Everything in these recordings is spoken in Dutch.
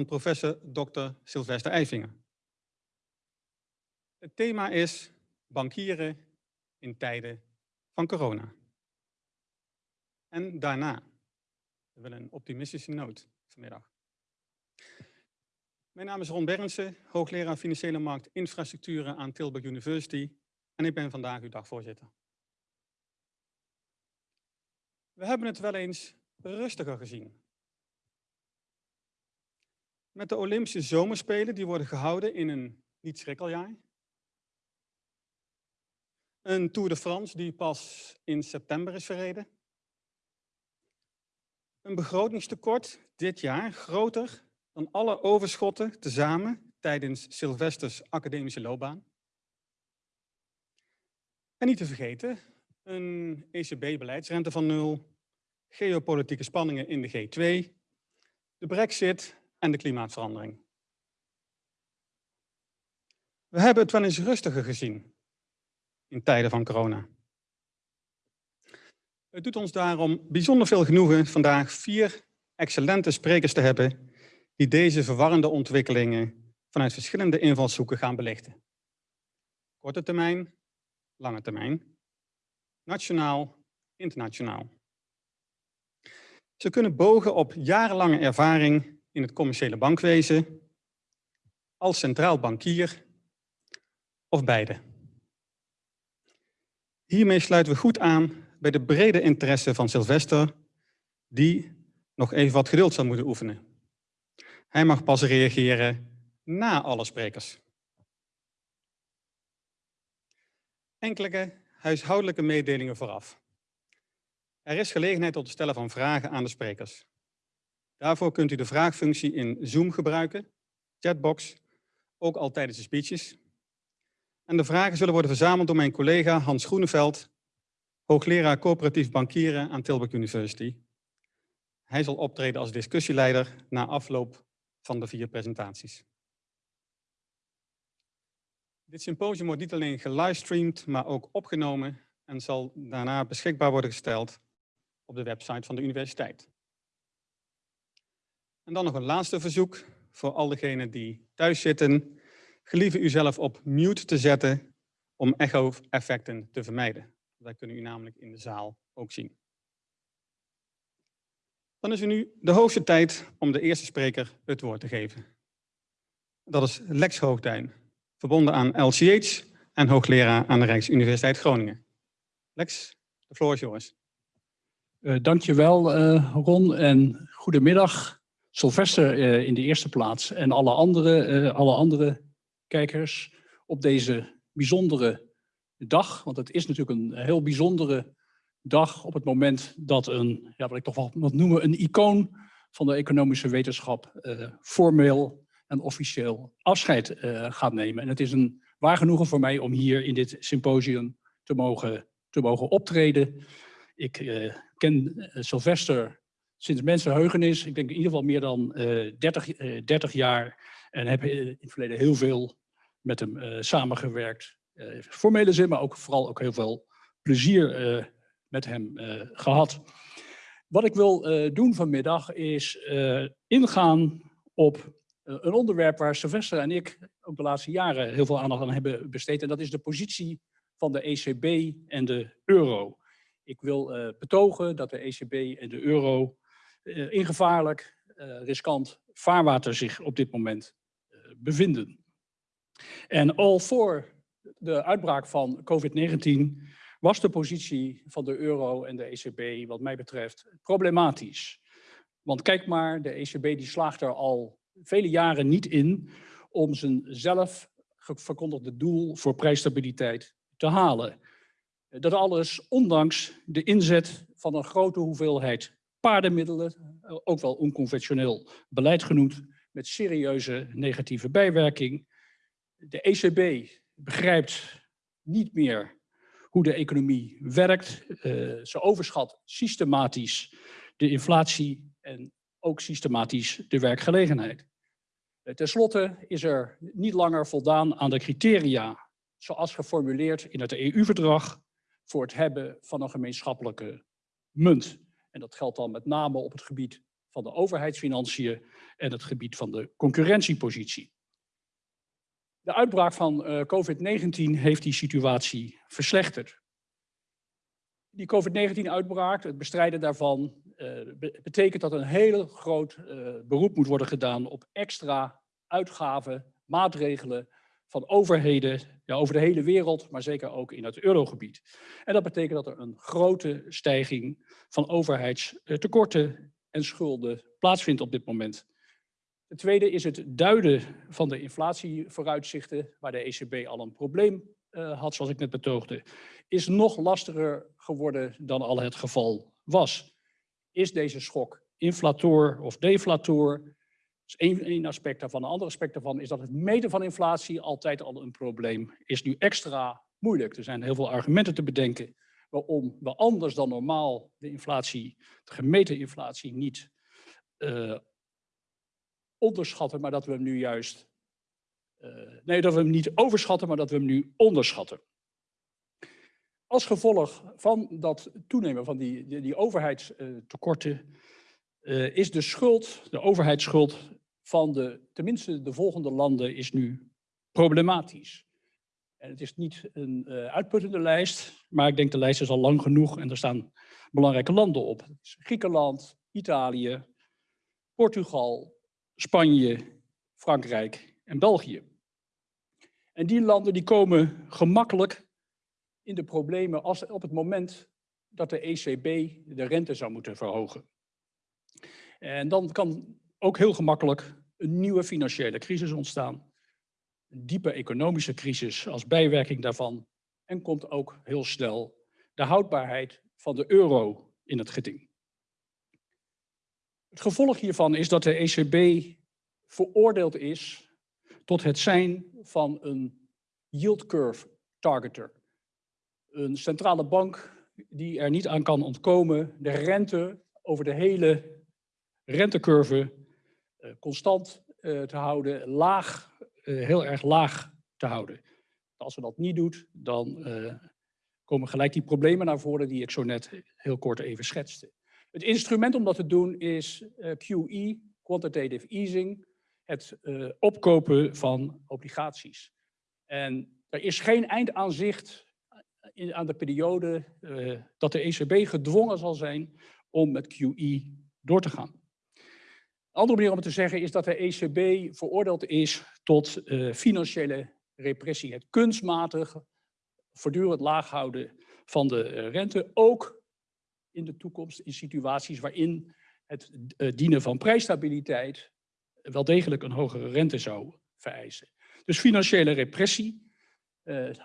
van professor Dr. Sylvester Eifinger. Het thema is bankieren in tijden van corona. En daarna. We willen een optimistische noot vanmiddag. Mijn naam is Ron Berndsen, hoogleraar Financiële Markt Infrastructuren aan Tilburg University en ik ben vandaag uw dagvoorzitter. We hebben het wel eens rustiger gezien. Met de Olympische Zomerspelen die worden gehouden in een niet-schrikkeljaar. Een Tour de France die pas in september is verreden. Een begrotingstekort dit jaar groter dan alle overschotten tezamen tijdens Sylvesters academische loopbaan. En niet te vergeten, een ECB-beleidsrente van nul, geopolitieke spanningen in de G2, de brexit en de klimaatverandering. We hebben het wel eens rustiger gezien in tijden van corona. Het doet ons daarom bijzonder veel genoegen vandaag vier excellente sprekers te hebben die deze verwarrende ontwikkelingen vanuit verschillende invalshoeken gaan belichten. Korte termijn, lange termijn, nationaal, internationaal. Ze kunnen bogen op jarenlange ervaring in het commerciële bankwezen, als centraal bankier of beide. Hiermee sluiten we goed aan bij de brede interesse van Sylvester, die nog even wat geduld zal moeten oefenen. Hij mag pas reageren na alle sprekers. Enkele huishoudelijke mededelingen vooraf. Er is gelegenheid tot het stellen van vragen aan de sprekers. Daarvoor kunt u de vraagfunctie in Zoom gebruiken, chatbox, ook al tijdens de speeches. En de vragen zullen worden verzameld door mijn collega Hans Groeneveld, hoogleraar coöperatief bankieren aan Tilburg University. Hij zal optreden als discussieleider na afloop van de vier presentaties. Dit symposium wordt niet alleen gelivestreamd, maar ook opgenomen en zal daarna beschikbaar worden gesteld op de website van de universiteit. En dan nog een laatste verzoek voor al diegenen die thuis zitten. Gelieve u zelf op mute te zetten om echo-effecten te vermijden. Dat kunnen u namelijk in de zaal ook zien. Dan is er nu de hoogste tijd om de eerste spreker het woord te geven. Dat is Lex Hoogduin, verbonden aan LCH en hoogleraar aan de Rijksuniversiteit Groningen. Lex, de floor is yours. Uh, dankjewel uh, Ron en goedemiddag. Sylvester uh, in de eerste plaats en alle andere, alle andere kijkers op deze bijzondere dag. Want het is natuurlijk een heel bijzondere dag op het moment dat een, ja, wat ik toch wel wat noemen, een icoon van de economische wetenschap uh, formeel en officieel afscheid gaat nemen. En het is een waar genoegen voor mij om hier in dit symposium te mogen, te mogen optreden. Ik ken Sylvester sinds mensenheugenis, ik denk in ieder geval meer dan 30, 30 jaar. En heb in het verleden heel veel met hem samengewerkt. formele zin, maar ook vooral ook heel veel plezier met hem uh, gehad. Wat ik wil uh, doen vanmiddag is uh, ingaan op een onderwerp waar Sylvester en ik ook de laatste jaren heel veel aandacht aan hebben besteed. En dat is de positie van de ECB en de euro. Ik wil betogen dat de ECB en de euro in gevaarlijk, riskant vaarwater zich op dit moment bevinden. En al voor de uitbraak van COVID-19 was de positie van de euro en de ECB wat mij betreft problematisch. Want kijk maar, de ECB die slaagt er al vele jaren niet in om zijn zelf verkondigde doel voor prijsstabiliteit te halen. Dat alles ondanks de inzet van een grote hoeveelheid paardenmiddelen, ook wel onconventioneel beleid genoemd, met serieuze negatieve bijwerking. De ECB begrijpt niet meer hoe de economie werkt. Uh, ze overschat systematisch de inflatie en ook systematisch de werkgelegenheid. Uh, ten slotte is er niet langer voldaan aan de criteria zoals geformuleerd in het EU-verdrag voor het hebben van een gemeenschappelijke munt. En dat geldt dan met name op het gebied van de overheidsfinanciën en het gebied van de concurrentiepositie. De uitbraak van eh, COVID-19 heeft die situatie verslechterd. Die COVID-19-uitbraak, het bestrijden daarvan, uh, betekent dat een heel groot uh, beroep moet worden gedaan op extra uitgaven, maatregelen van overheden ja, over de hele wereld, maar zeker ook in het eurogebied. En dat betekent dat er een grote stijging van overheidstekorten en schulden plaatsvindt op dit moment. Het tweede is het duiden van de inflatievooruitzichten, waar de ECB al een probleem uh, had, zoals ik net betoogde, is nog lastiger geworden dan al het geval was. Is deze schok inflator of deflator? Is één, één aspect daarvan. Een ander aspect daarvan is dat het meten van inflatie altijd al een probleem is nu extra moeilijk. Er zijn heel veel argumenten te bedenken waarom we anders dan normaal de inflatie, de gemeten inflatie, niet uh, onderschatten, maar dat we hem nu juist, uh, nee, dat we hem niet overschatten, maar dat we hem nu onderschatten. Als gevolg van dat toenemen van die, die, die overheidstekorten uh, is de schuld, de overheidsschuld van de, tenminste de volgende landen, is nu problematisch. En het is niet een uh, uitputtende lijst, maar ik denk de lijst is al lang genoeg en er staan belangrijke landen op. Griekenland, Italië, Portugal, Spanje, Frankrijk en België. En die landen die komen gemakkelijk in de problemen als op het moment dat de ECB de rente zou moeten verhogen. En dan kan ook heel gemakkelijk een nieuwe financiële crisis ontstaan. Een diepe economische crisis als bijwerking daarvan. En komt ook heel snel de houdbaarheid van de euro in het geding. Het gevolg hiervan is dat de ECB veroordeeld is tot het zijn van een yield curve targeter. Een centrale bank die er niet aan kan ontkomen de rente over de hele rentecurve constant uh, te houden, laag, uh, heel erg laag te houden. Als ze dat niet doet, dan komen gelijk die problemen naar voren die ik zo net heel kort even schetste. Het instrument om dat te doen is QE, Quantitative Easing, het opkopen van obligaties. En er is geen eindaanzicht in, aan de periode dat de ECB gedwongen zal zijn om met QE door te gaan. Andere manier om het te zeggen is dat de ECB veroordeeld is tot financiële repressie. Het kunstmatig voortdurend laag houden van de rente, ook in de toekomst in situaties waarin het uh, dienen van prijsstabiliteit wel degelijk een hogere rente zou vereisen. Dus financiële repressie.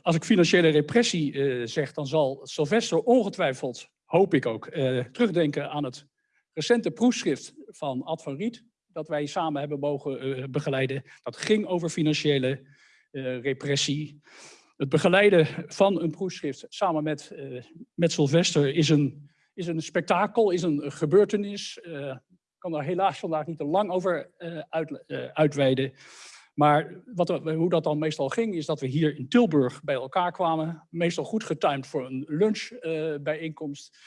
Als ik financiële repressie zeg, dan zal Sylvester ongetwijfeld, hoop ik ook, terugdenken aan het recente proefschrift van Ad van Riet, dat wij samen hebben mogen begeleiden. Dat ging over financiële repressie. Het begeleiden van een proefschrift samen met, met Sylvester is een is een spektakel, is een gebeurtenis. Ik kan daar helaas vandaag niet te lang over uit, uitweiden. Maar wat, hoe dat dan meestal ging, is dat we hier in Tilburg bij elkaar kwamen. Meestal goed getimed voor een lunchbijeenkomst.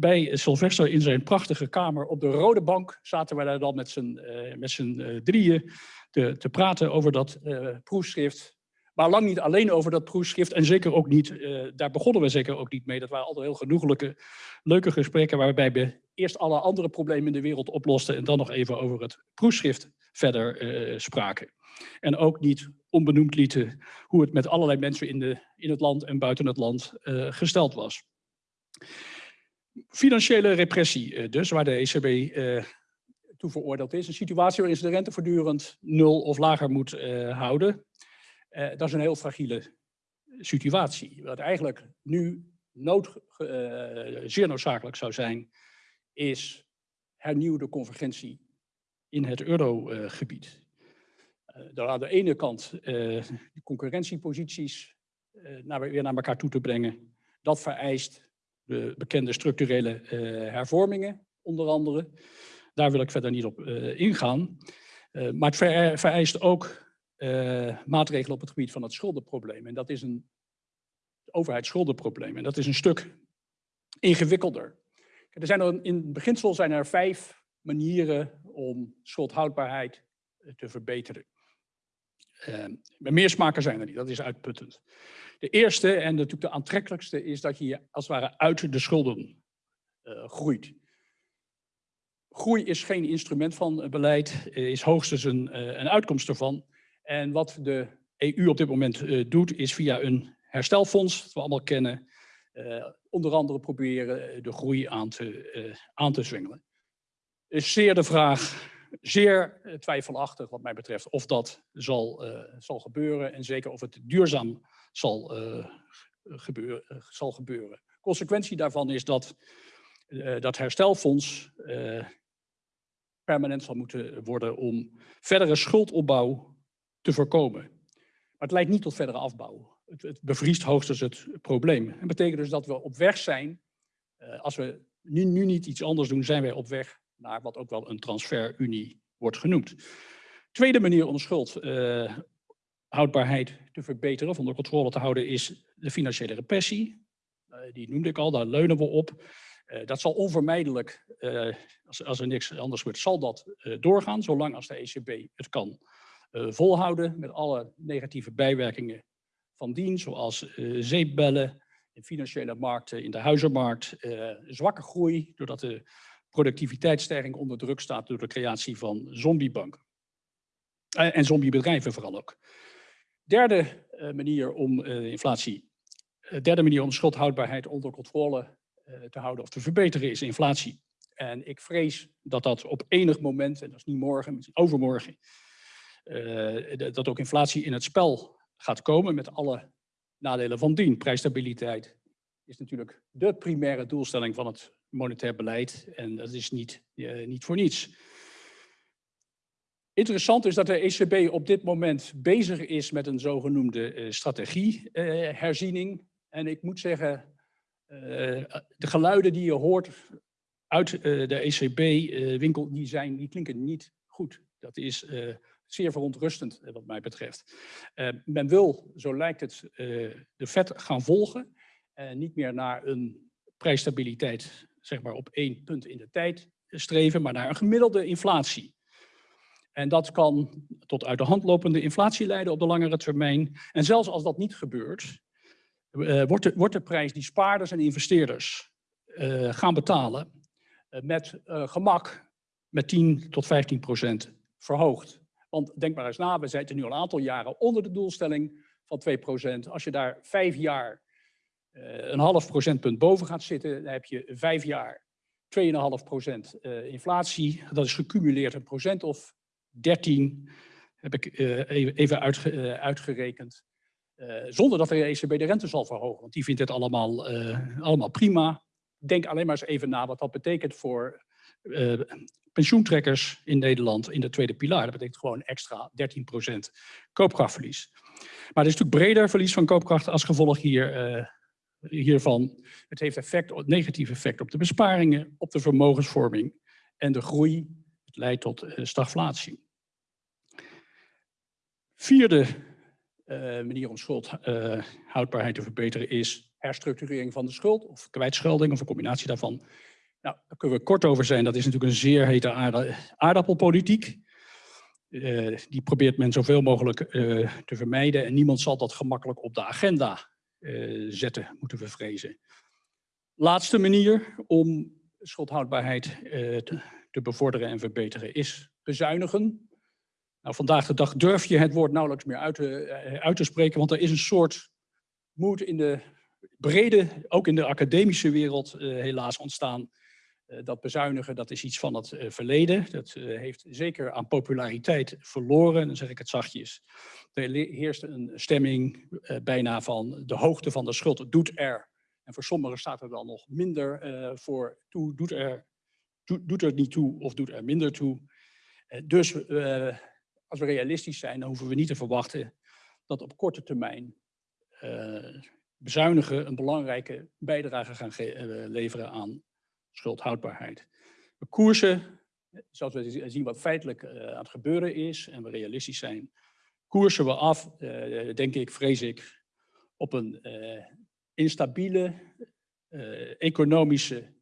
Bij Sylvester in zijn prachtige kamer op de rode bank zaten wij daar dan met z'n drieën te, te, praten over dat proefschrift maar lang niet alleen over dat proefschrift en zeker ook niet, daar begonnen we zeker ook niet mee. Dat waren altijd heel genoeglijke, leuke gesprekken waarbij we eerst alle andere problemen in de wereld oplosten en dan nog even over het proefschrift verder spraken. En ook niet onbenoemd lieten hoe het met allerlei mensen in, de, in het land en buiten het land gesteld was. Financiële repressie dus, waar de ECB toe veroordeeld is. Een situatie waarin ze de rente voortdurend nul of lager moet houden. Uh, dat is een heel fragiele situatie. Wat eigenlijk nu nood, zeer noodzakelijk zou zijn, is hernieuwde convergentie in het eurogebied. Daar aan de ene kant de concurrentieposities naar, weer naar elkaar toe te brengen. Dat vereist de bekende structurele hervormingen, onder andere. Daar wil ik verder niet op ingaan. maar het vereist ook maatregelen op het gebied van het schuldenprobleem. En dat is een overheidsschuldenprobleem. En dat is een stuk ingewikkelder. Er zijn er in beginsel zijn er vijf manieren om schuldhoudbaarheid eh, te verbeteren. Uh, meer smaken zijn er niet, dat is uitputtend. De eerste en natuurlijk de aantrekkelijkste is dat je als het ware uit de schulden uh, groeit. Groei is geen instrument van beleid, is hoogstens een, een uitkomst ervan. En wat de EU op dit moment doet, is via een herstelfonds, dat we allemaal kennen, onder andere proberen de groei aan te, aan te zwengelen. Is zeer de vraag zeer eh, twijfelachtig wat mij betreft of dat zal, uh, zal gebeuren en zeker of het duurzaam zal, uh, gebeuren, zal gebeuren. Consequentie daarvan is dat dat herstelfonds permanent zal moeten worden om verdere schuldopbouw te voorkomen. Maar het leidt niet tot verdere afbouw. Het, het bevriest hoogstens het probleem. Dat betekent dus dat we op weg zijn, als we nu, nu niet iets anders doen, zijn wij op weg naar wat ook wel een transferunie wordt genoemd. Tweede manier om schuldhoudbaarheid uh, te verbeteren, of onder controle te houden, is de financiële repressie. Uh, die noemde ik al, daar leunen we op. Uh, dat zal onvermijdelijk, als, als, er niks anders wordt, zal dat doorgaan, zolang als de ECB het kan volhouden, met alle negatieve bijwerkingen van dien, zoals zeepbellen, in financiële markten, in de huizenmarkt, zwakke groei, doordat de productiviteitsstijging onder druk staat door de creatie van zombiebanken. Uh, en zombiebedrijven vooral ook. Derde uh, manier om uh, inflatie, derde manier om schuldhoudbaarheid onder controle te houden of te verbeteren is inflatie. En ik vrees dat dat op enig moment, en dat is niet morgen, misschien overmorgen, dat ook inflatie in het spel gaat komen met alle nadelen van dien. Prijsstabiliteit is natuurlijk de primaire doelstelling van het monetair beleid. En dat is niet, uh, niet voor niets. Interessant is dat de ECB op dit moment bezig is met een zogenoemde uh, strategieherziening. Uh, en ik moet zeggen, de geluiden die je hoort uit de ECB-winkel, die, zijn, die klinken niet goed. Dat is zeer verontrustend wat mij betreft. men wil, zo lijkt het, de vet gaan volgen. niet meer naar een prijsstabiliteit zeg maar op één punt in de tijd streven, maar naar een gemiddelde inflatie. En dat kan tot uit de hand lopende inflatie leiden op de langere termijn. En zelfs als dat niet gebeurt, uh, wordt, de, wordt de prijs die spaarders en investeerders uh, gaan betalen uh, met gemak met 10 tot 15 procent verhoogd. Want denk maar eens na, we zitten nu al een aantal jaren onder de doelstelling van 2 procent. Als je daar vijf jaar eh, een half procentpunt boven gaat zitten, dan heb je vijf jaar 2,5 procent uh, inflatie. Dat is gecumuleerd een procent of 13, heb ik uh, even uitge, uitgerekend. zonder dat de ECB de rente zal verhogen, want die vindt het allemaal, allemaal prima. Denk alleen maar eens even na wat dat betekent voor pensioentrekkers in Nederland in de tweede pilaar. Dat betekent gewoon extra 13 procent koopkrachtverlies. Maar er is natuurlijk breder verlies van koopkracht als gevolg hier hiervan. Het heeft effect, negatief effect op de besparingen, op de vermogensvorming en de groei. Het leidt tot uh, stagflatie. Vierde uh, manier om schuldhoudbaarheid uh, te verbeteren is herstructurering van de schuld of kwijtschelding of een combinatie daarvan. Nou, daar kunnen we kort over zijn. Dat is natuurlijk een zeer hete aardappelpolitiek. Die probeert men zoveel mogelijk te vermijden en niemand zal dat gemakkelijk op de agenda zetten, moeten we vrezen. Laatste manier om schuldhoudbaarheid uh, te, te, bevorderen en verbeteren is bezuinigen. Nou, vandaag de dag durf je het woord nauwelijks meer uit te, uh, uit te spreken, want er is een soort moed in de brede, ook in de academische wereld helaas ontstaan, dat bezuinigen, dat is iets van het verleden. Dat heeft zeker aan populariteit verloren, dan zeg ik het zachtjes. Er heerst een stemming bijna van de hoogte van de schuld doet er. En voor sommigen staat er dan nog minder voor toe, doet er, do, doet er niet toe of doet er minder toe. Dus als we realistisch zijn, dan hoeven we niet te verwachten dat op korte termijn bezuinigen een belangrijke bijdrage gaan leveren aan schuldhoudbaarheid. We koersen, zoals we zien wat feitelijk aan het gebeuren is en we realistisch zijn, koersen we af, uh, denk ik, vrees ik, op een uh, instabiele economische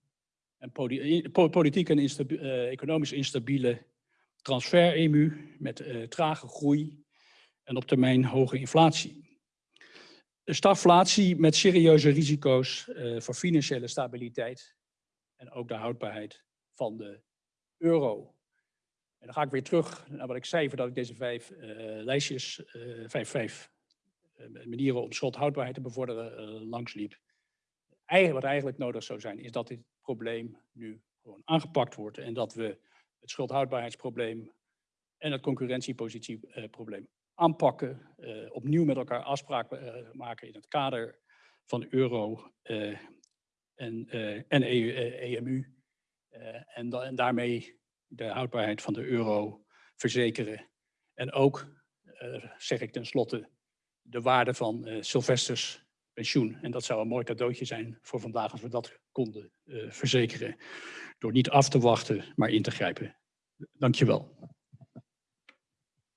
en poli- po- politiek en eh, economisch instabiele transfer-EMU met eh, trage groei en op termijn hoge inflatie. Stagflatie met serieuze risico's eh, voor financiële stabiliteit en ook de houdbaarheid van de euro. En dan ga ik weer terug naar wat ik zei, voordat ik deze vijf eh, lijstjes, eh, vijf, vijf eh, manieren om schuldhoudbaarheid te bevorderen langsliep. Eigenlijk, wat eigenlijk nodig zou zijn, is dat dit probleem nu gewoon aangepakt wordt en dat we het schuldhoudbaarheidsprobleem en het concurrentiepositieprobleem aanpakken, opnieuw met elkaar afspraken maken in het kader van de euro en, eh, en EU, eh, EMU. eh, en, da- en daarmee de houdbaarheid van de euro verzekeren. En ook, zeg ik tenslotte, de waarde van Sylvesters pensioen. En dat zou een mooi cadeautje zijn voor vandaag als we dat konden verzekeren. Door niet af te wachten, maar in te grijpen. Dank je wel.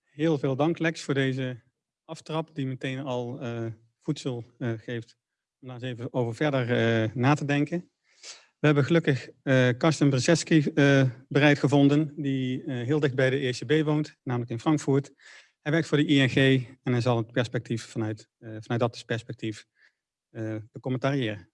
Heel veel dank Lex voor deze aftrap die meteen al voedsel geeft om daar eens even over verder eh, na te denken. We hebben gelukkig eh Karsten Brzeski eh, bereid gevonden, die heel dicht bij de ECB woont, namelijk in Frankfurt. Hij werkt voor de ING en hij zal het perspectief vanuit, vanuit dat perspectief becommentariëren.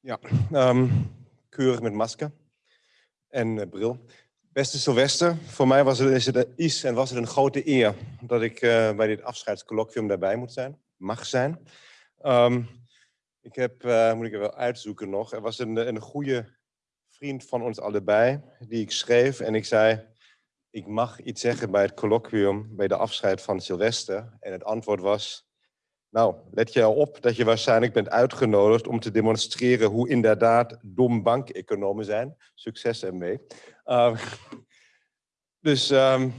Ja, ehm, keurig met masker en bril. Beste Sylvester, voor mij was het, is, en was het een grote eer dat ik eh, bij dit afscheidscolloquium daarbij moet zijn, mag zijn. Ehm, ik heb, eh, moet ik er wel uitzoeken nog, er was een, een goede vriend van ons allebei die ik schreef en ik zei, ik mag iets zeggen bij het colloquium, bij de afscheid van Sylvester. En het antwoord was, nou, let je op dat je waarschijnlijk bent uitgenodigd om te demonstreren hoe inderdaad dom bankeconomen zijn. Succes ermee. Uh, dus um,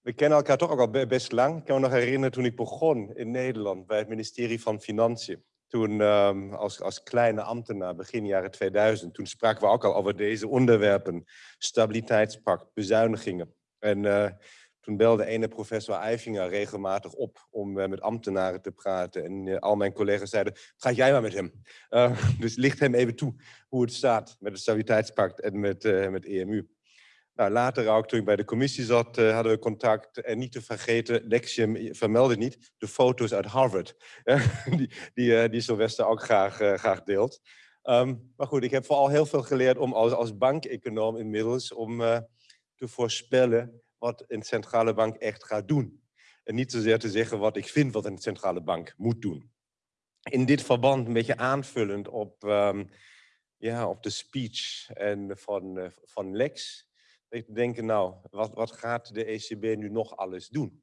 we kennen elkaar toch ook al best lang. Ik kan me nog herinneren toen ik begon in Nederland bij het ministerie van Financiën. Toen um, als, als kleine ambtenaar, begin jaren 2000, toen spraken we ook al over deze onderwerpen. Stabiliteitspact, bezuinigingen. En uh, toen belde ene professor Eifinger regelmatig op om uh, met ambtenaren te praten. En uh, al mijn collega's zeiden, ga jij maar met hem. Dus licht hem even toe hoe het staat met het stabiliteitspact en met, met EMU. Nou, later ook, toen ik bij de commissie zat, hadden we contact. En niet te vergeten, Lexium vermeldde niet, de foto's uit Harvard. die, die, die Sylvester ook graag, graag deelt. Um, maar goed, ik heb vooral heel veel geleerd om als, als bankeconoom inmiddels om te voorspellen wat een centrale bank echt gaat doen. En niet zozeer te zeggen wat ik vind wat een centrale bank moet doen. In dit verband een beetje aanvullend op, um, ja, op de speech en van, uh, van Lex. Ik denken, nou, wat, wat gaat de ECB nu nog alles doen?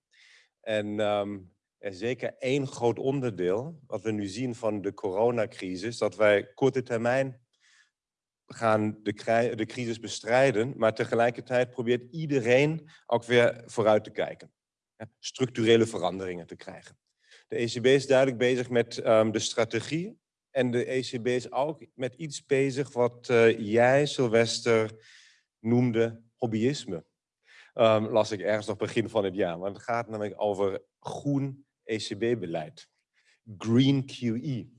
En um, er is zeker één groot onderdeel, wat we nu zien van de coronacrisis, dat wij korte termijn gaan de, de crisis bestrijden, maar tegelijkertijd probeert iedereen ook weer vooruit te kijken. Structurele veranderingen te krijgen. De ECB is duidelijk bezig met um, de strategie en de ECB is ook met iets bezig wat uh, jij, Sylvester, noemde hobbyisme. Um, las ik ergens nog begin van het jaar. Want het gaat namelijk over groen ECB-beleid. Green QE.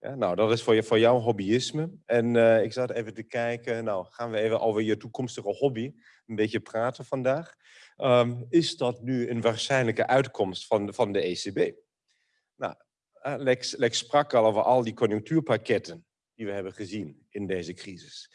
Ja, nou, dat is voor, je, voor jouw hobbyisme. En uh, ik zat even te kijken, nou, gaan we even over je toekomstige hobby een beetje praten vandaag. Um, is dat nu een waarschijnlijke uitkomst van, van de ECB? Nou, Lex, Lex sprak al over al die conjunctuurpakketten die we hebben gezien in deze crisis.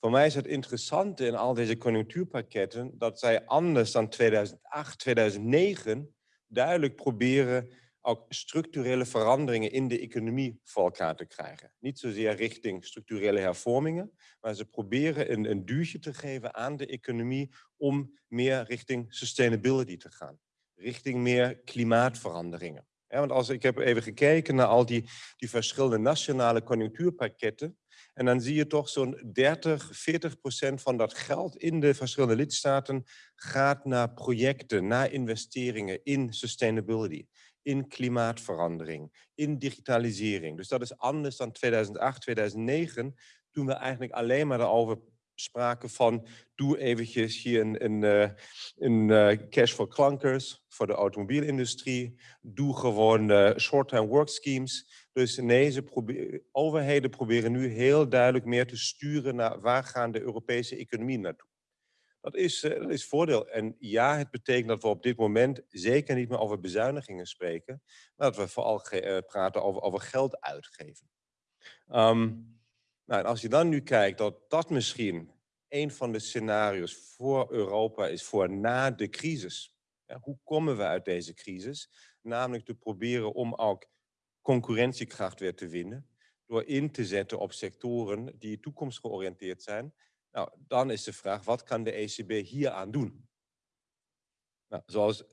Voor mij is het interessante in al deze conjunctuurpakketten dat zij anders dan 2008, 2009 duidelijk proberen ook structurele veranderingen in de economie voor elkaar te krijgen. Niet zozeer richting structurele hervormingen, maar ze proberen een, een duwtje te geven aan de economie om meer richting sustainability te gaan. Richting meer klimaatveranderingen. Ja, want als ik heb even gekeken naar al die, die verschillende nationale conjunctuurpakketten, en dan zie je toch zo'n 30, 40 procent van dat geld in de verschillende lidstaten gaat naar projecten, naar investeringen in sustainability in klimaatverandering, in digitalisering. Dus dat is anders dan 2008, 2009, toen we eigenlijk alleen maar erover sprake van, doe eventjes hier een, een, eh, een eh, cash voor klankers, voor de automobielindustrie. Doe gewoon uh, short-term work schemes. Dus nee, ze overheden proberen nu heel duidelijk meer te sturen naar waar gaan de Europese economie naartoe. Dat is, dat is voordeel. En ja, het betekent dat we op dit moment zeker niet meer over bezuinigingen spreken, maar dat we vooral praten over, over geld uitgeven. Um, nou, en als je dan nu kijkt dat dat misschien een van de scenario's voor Europa is voor na de crisis. Ja, hoe komen we uit deze crisis? Namelijk te proberen om ook concurrentiekracht weer te winnen. Door in te zetten op sectoren die toekomstgeoriënteerd zijn. Nou, dan is de vraag, wat kan de ECB hier aan doen? Nou, zoals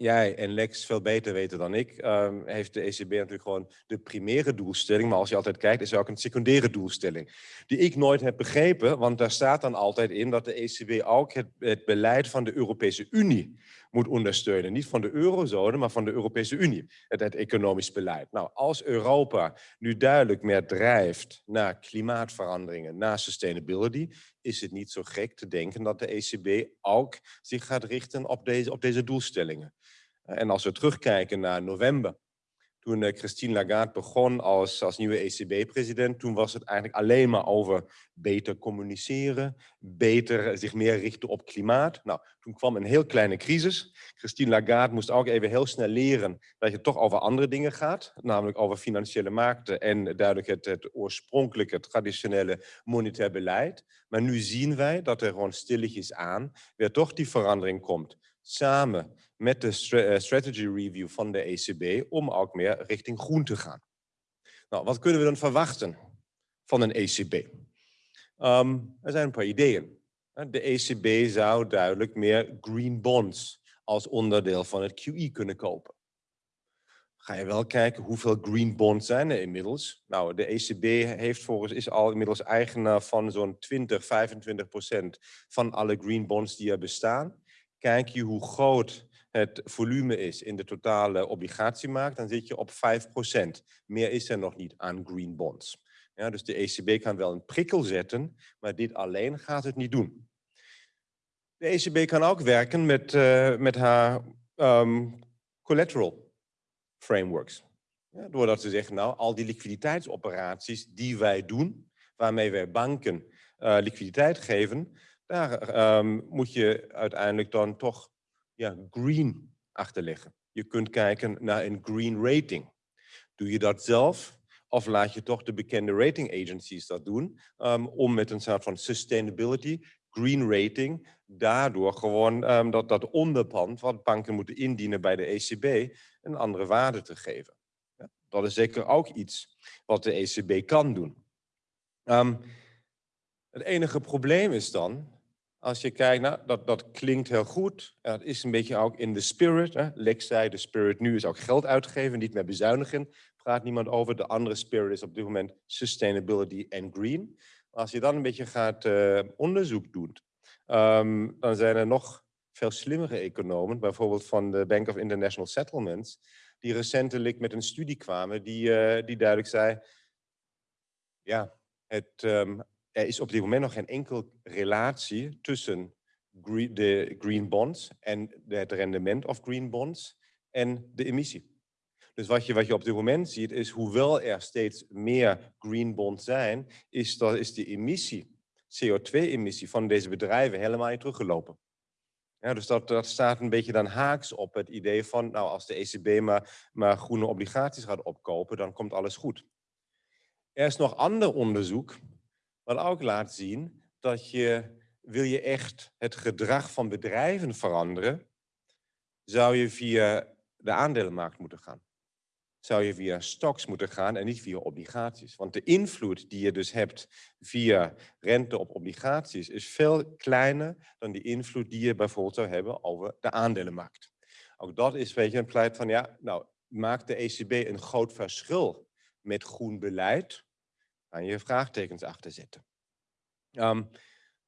jij en Lex veel beter weten dan ik, ehm, heeft de ECB natuurlijk gewoon de primaire doelstelling. Maar als je altijd kijkt, is er ook een secundaire doelstelling. Die ik nooit heb begrepen, want daar staat dan altijd in dat de ECB ook het, beleid van de Europese Unie moet ondersteunen. Niet van de eurozone, maar van de Europese Unie. Het, het economisch beleid. Nou, als Europa nu duidelijk meer drijft naar klimaatveranderingen, naar sustainability, is het niet zo gek te denken dat de ECB ook zich gaat richten op deze, op deze doelstellingen. En als we terugkijken naar november, toen eh, Christine Lagarde begon als, als nieuwe ECB-president, toen was het eigenlijk alleen maar over beter communiceren, beter zich meer richten op klimaat. Nou, toen kwam een heel kleine crisis. Christine Lagarde moest ook even heel snel leren dat je toch over andere dingen gaat, namelijk over financiële markten en duidelijk het, het oorspronkelijke, traditionele monetair beleid. Maar nu zien wij dat er gewoon stilletjes aan weer toch die verandering komt. Samen met de eh, strategy review van de ECB om ook meer richting groen te gaan. Nou, wat kunnen we dan verwachten van een ECB? Ehm, er zijn een paar ideeën. De ECB zou duidelijk meer green bonds als onderdeel van het QE kunnen kopen. Ga je wel kijken hoeveel green bonds zijn er inmiddels? Nou, de ECB heeft volgens, is al inmiddels eigenaar van zo'n 20, 25 procent van alle green bonds die er bestaan. Kijk je hoe groot het volume is in de totale obligatiemarkt, dan zit je op 5%. Meer is er nog niet aan green bonds. Ja, dus de ECB kan wel een prikkel zetten, maar dit alleen gaat het niet doen. De ECB kan ook werken met, uh, met haar um, collateral frameworks. Ja, doordat ze zeggen, nou, al die liquiditeitsoperaties die wij doen, waarmee wij banken uh, liquiditeit geven, daar um, moet je uiteindelijk dan toch ja, green achterleggen. Je kunt kijken naar een green rating. Doe je dat zelf of laat je toch de bekende rating agencies dat doen um, om met een soort van sustainability, green rating, daardoor gewoon um, dat, dat onderpand wat banken moeten indienen bij de ECB een andere waarde te geven. Ja, dat is zeker ook iets wat de ECB kan doen. Um, het enige probleem is dan als je kijkt, nou, dat, dat klinkt heel goed. Dat is een beetje ook in de spirit. Hè. Lex zei, de spirit nu is ook geld uitgeven, niet meer bezuinigen. Praat niemand over. De andere spirit is op dit moment sustainability en green. Als je dan een beetje gaat uh, onderzoek doet, um, dan zijn er nog veel slimmere economen, bijvoorbeeld van de Bank of International Settlements, die recentelijk met een studie kwamen die, uh, die duidelijk zei, ja, het um, er is op dit moment nog geen enkel relatie tussen de green bonds en het rendement of green bonds en de emissie. Dus wat je, wat je op dit moment ziet is, hoewel er steeds meer green bonds zijn, is, dat, is de emissie, CO2-emissie van deze bedrijven helemaal niet teruggelopen. Ja, dus dat, dat staat een beetje dan haaks op het idee van, nou als de ECB maar, maar groene obligaties gaat opkopen, dan komt alles goed. Er is nog ander onderzoek wat ook laat zien dat je, wil je echt het gedrag van bedrijven veranderen, zou je via de aandelenmarkt moeten gaan. Zou je via stocks moeten gaan en niet via obligaties. Want de invloed die je dus hebt via rente op obligaties is veel kleiner dan die invloed die je bijvoorbeeld zou hebben over de aandelenmarkt. Ook dat is weet je, een pleit van, ja, nou, maakt de ECB een groot verschil met groen beleid? Kan je vraagtekens achter zetten. Um,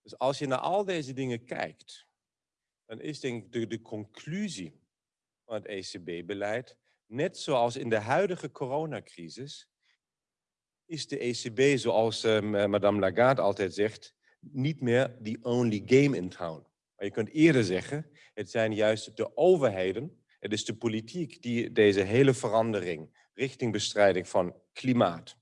dus als je naar al deze dingen kijkt, dan is denk ik de, de conclusie van het ECB-beleid, net zoals in de huidige coronacrisis, is de ECB, zoals uh, madame Lagarde altijd zegt, niet meer the only game in town. Maar je kunt eerder zeggen, het zijn juist de overheden, het is de politiek die deze hele verandering richting bestrijding van klimaat,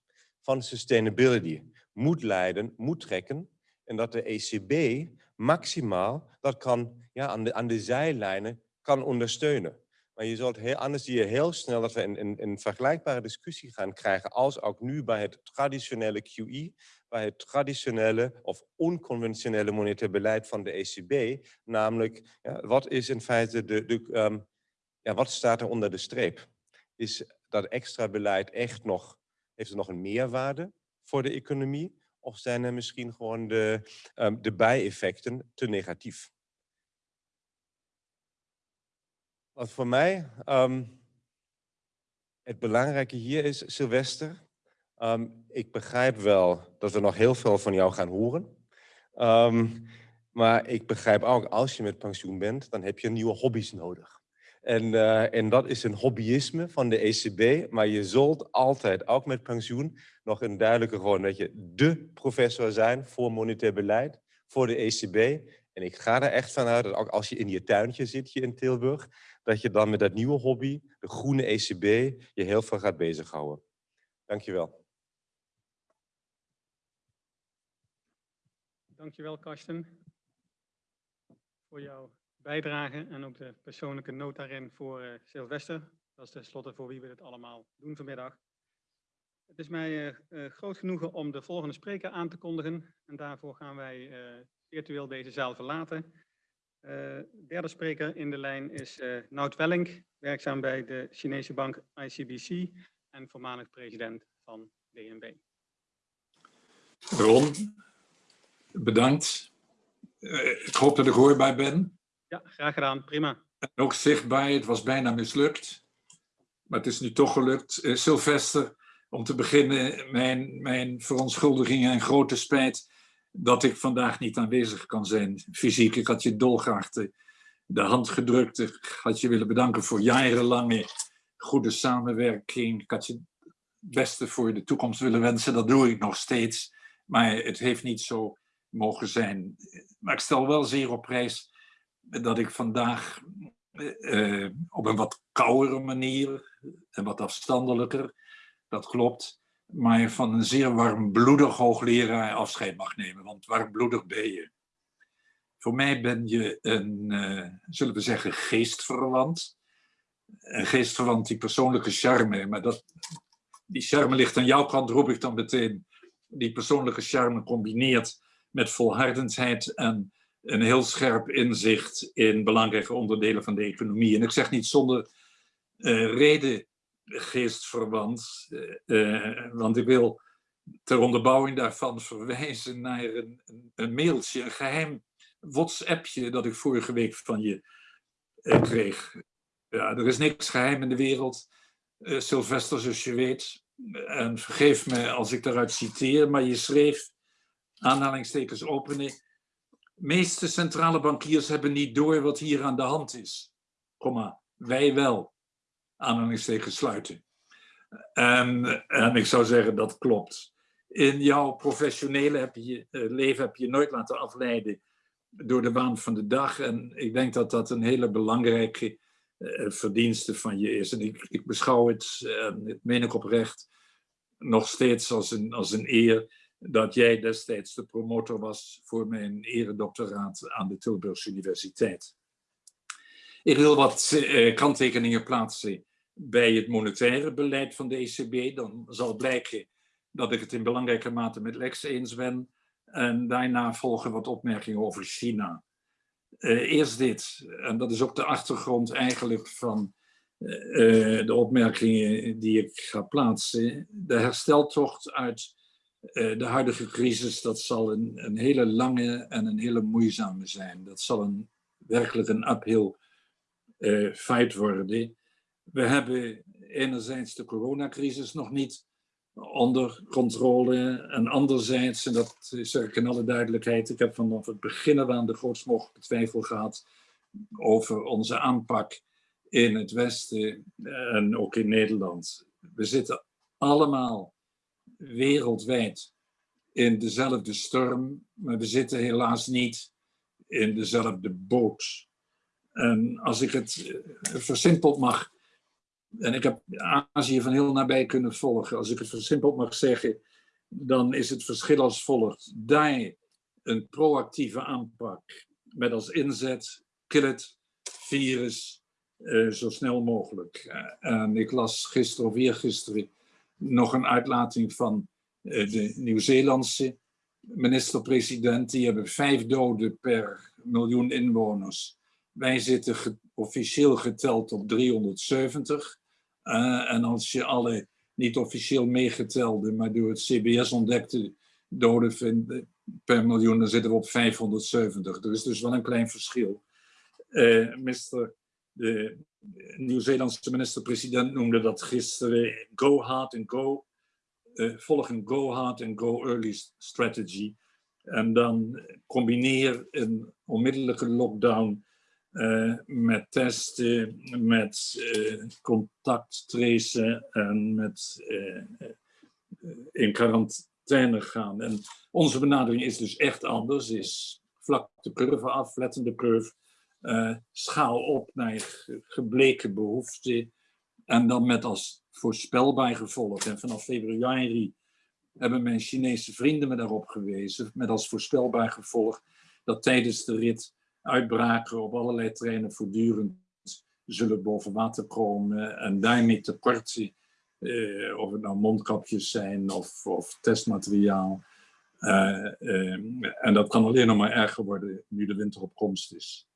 sustainability moet leiden, moet trekken. En dat de ECB maximaal dat kan ja, aan, de, aan de zijlijnen kan ondersteunen. Maar je zult heel, anders zie je heel snel dat we een, een, een vergelijkbare discussie gaan krijgen als ook nu bij het traditionele QE, bij het traditionele of onconventionele monetair beleid van de ECB. Namelijk, ja, wat is in feite de, de um, ja, wat staat er onder de streep? Is dat extra beleid echt nog, heeft het nog een meerwaarde voor de economie? Of zijn er misschien gewoon de, um, de bijeffecten te negatief? Wat voor mij um, het belangrijke hier is, Sylvester, um, ik begrijp wel dat we nog heel veel van jou gaan horen. Maar ik begrijp ook, als je met pensioen bent, dan heb je nieuwe hobby's nodig. En, uh, en dat is een hobbyisme van de ECB, maar je zult altijd, ook met pensioen, nog een duidelijke gewoon dat je de professor zijn voor monetair beleid, voor de ECB. En ik ga er echt vanuit dat ook als je in je tuintje zit hier in Tilburg, dat je dan met dat nieuwe hobby, de groene ECB, je heel veel gaat bezighouden. Dankjewel. Dankjewel, Karsten, voor jouw bijdrage en ook de persoonlijke noot daarin voor uh, Sylvester. Dat is tenslotte voor wie we dit allemaal doen vanmiddag. Het is mij uh, uh, groot genoegen om de volgende spreker aan te kondigen. En daarvoor gaan wij virtueel deze zaal verlaten. Derde spreker in de lijn is Nout Welling, werkzaam bij de Chinese bank ICBC en voormalig president van DNB. Ron, bedankt. Ik hoop dat ik hoorbaar ben. Ja, graag gedaan. Prima. En ook zichtbaar, het was bijna mislukt. Maar het is nu toch gelukt. Sylvester, om te beginnen, mijn, mijn verontschuldigingen en grote spijt dat ik vandaag niet aanwezig kan zijn, fysiek. Ik had je dolgraag de, de hand gedrukt. Ik had je willen bedanken voor jarenlange goede samenwerking. Ik had je het beste voor de toekomst willen wensen. Dat doe ik nog steeds. Maar het heeft niet zo mogen zijn. Maar ik stel wel zeer op prijs dat ik vandaag uh, op een wat kouere manier en wat afstandelijker, dat klopt, maar van een zeer warmbloedig hoogleraar afscheid mag nemen. Want warmbloedig ben je. Voor mij ben je een, uh, zullen we zeggen, geestverwant. Een geestverwant die persoonlijke charme, maar dat, die charme ligt aan jouw kant, roep ik dan meteen. Die persoonlijke charme combineert met volhardendheid en een heel scherp inzicht in belangrijke onderdelen van de economie. En ik zeg niet zonder uh, reden geestverwant. Uh, want ik wil ter onderbouwing daarvan verwijzen naar een, een, mailtje, een geheim WhatsAppje dat ik vorige week van je kreeg. Ja, er is niks geheim in de wereld, Sylvester, zoals je weet. En vergeef me als ik daaruit citeer, maar je schreef, aanhalingstekens openen, meeste centrale bankiers hebben niet door wat hier aan de hand is. Wij wel aanhalingstekens sluiten. En, en ik zou zeggen, dat klopt. In jouw professionele heb je, uh, leven heb je nooit laten afleiden door de waan van de dag. En ik denk dat dat een hele belangrijke uh, verdienste van je is. En ik, beschouw het, het meen ik oprecht, nog steeds als een, als een eer dat jij destijds de promotor was voor mijn eredoctoraat aan de Tilburgse Universiteit. Ik wil wat uh, kanttekeningen plaatsen bij het monetaire beleid van de ECB. Dan zal blijken dat ik het in belangrijke mate met Lex eens ben. En daarna volgen wat opmerkingen over China. Uh, eerst dit, en dat is ook de achtergrond eigenlijk van uh, de opmerkingen die ik ga plaatsen. De hersteltocht uit de huidige crisis, dat zal een, een, hele lange en een hele moeizame zijn. Dat zal een, werkelijk een uphill fight worden we hebben enerzijds de coronacrisis nog niet onder controle. En anderzijds, en dat zeg ik in alle duidelijkheid, ik heb vanaf het begin aan de grootst mogelijke twijfel gehad over onze aanpak in het Westen en ook in Nederland. We zitten allemaal wereldwijd in dezelfde storm, maar we zitten helaas niet in dezelfde boot. En als ik het eh, versimpeld mag, en ik heb Azië van heel nabij kunnen volgen, als ik het versimpeld mag zeggen, dan is het verschil als volgt. Daar een proactieve aanpak met als inzet, kill het virus eh, zo snel mogelijk. Eh, en ik las gisteren of eergisteren nog een uitlating van uh, de Nieuw-Zeelandse minister-president. Die hebben vijf doden per miljoen inwoners. Wij zitten officieel geteld op 370. en als je alle niet officieel meegetelde, maar door het CBS ontdekte doden per miljoen, dan zitten we op 570. Er is dus wel een klein verschil. Uh. De Nieuw-Zeelandse minister-president noemde dat gisteren go hard and go, uh, volg een go hard and go early strategy. En dan combineer een onmiddellijke lockdown uh, met testen, met uh, contact tracen en met in quarantaine gaan. En onze benadering is dus echt anders, is vlak de curve af, de curve, schaal op naar gebleken behoeften en dan met als voorspelbaar gevolg. En vanaf februari hebben mijn Chinese vrienden me daarop gewezen, met als voorspelbaar gevolg dat tijdens de rit uitbraken op allerlei terreinen voortdurend zullen boven water komen en daarmee tekorten, eh, of het nou mondkapjes zijn of, of testmateriaal. Uh, uh, en dat kan alleen nog maar erger worden nu de winter op komst is.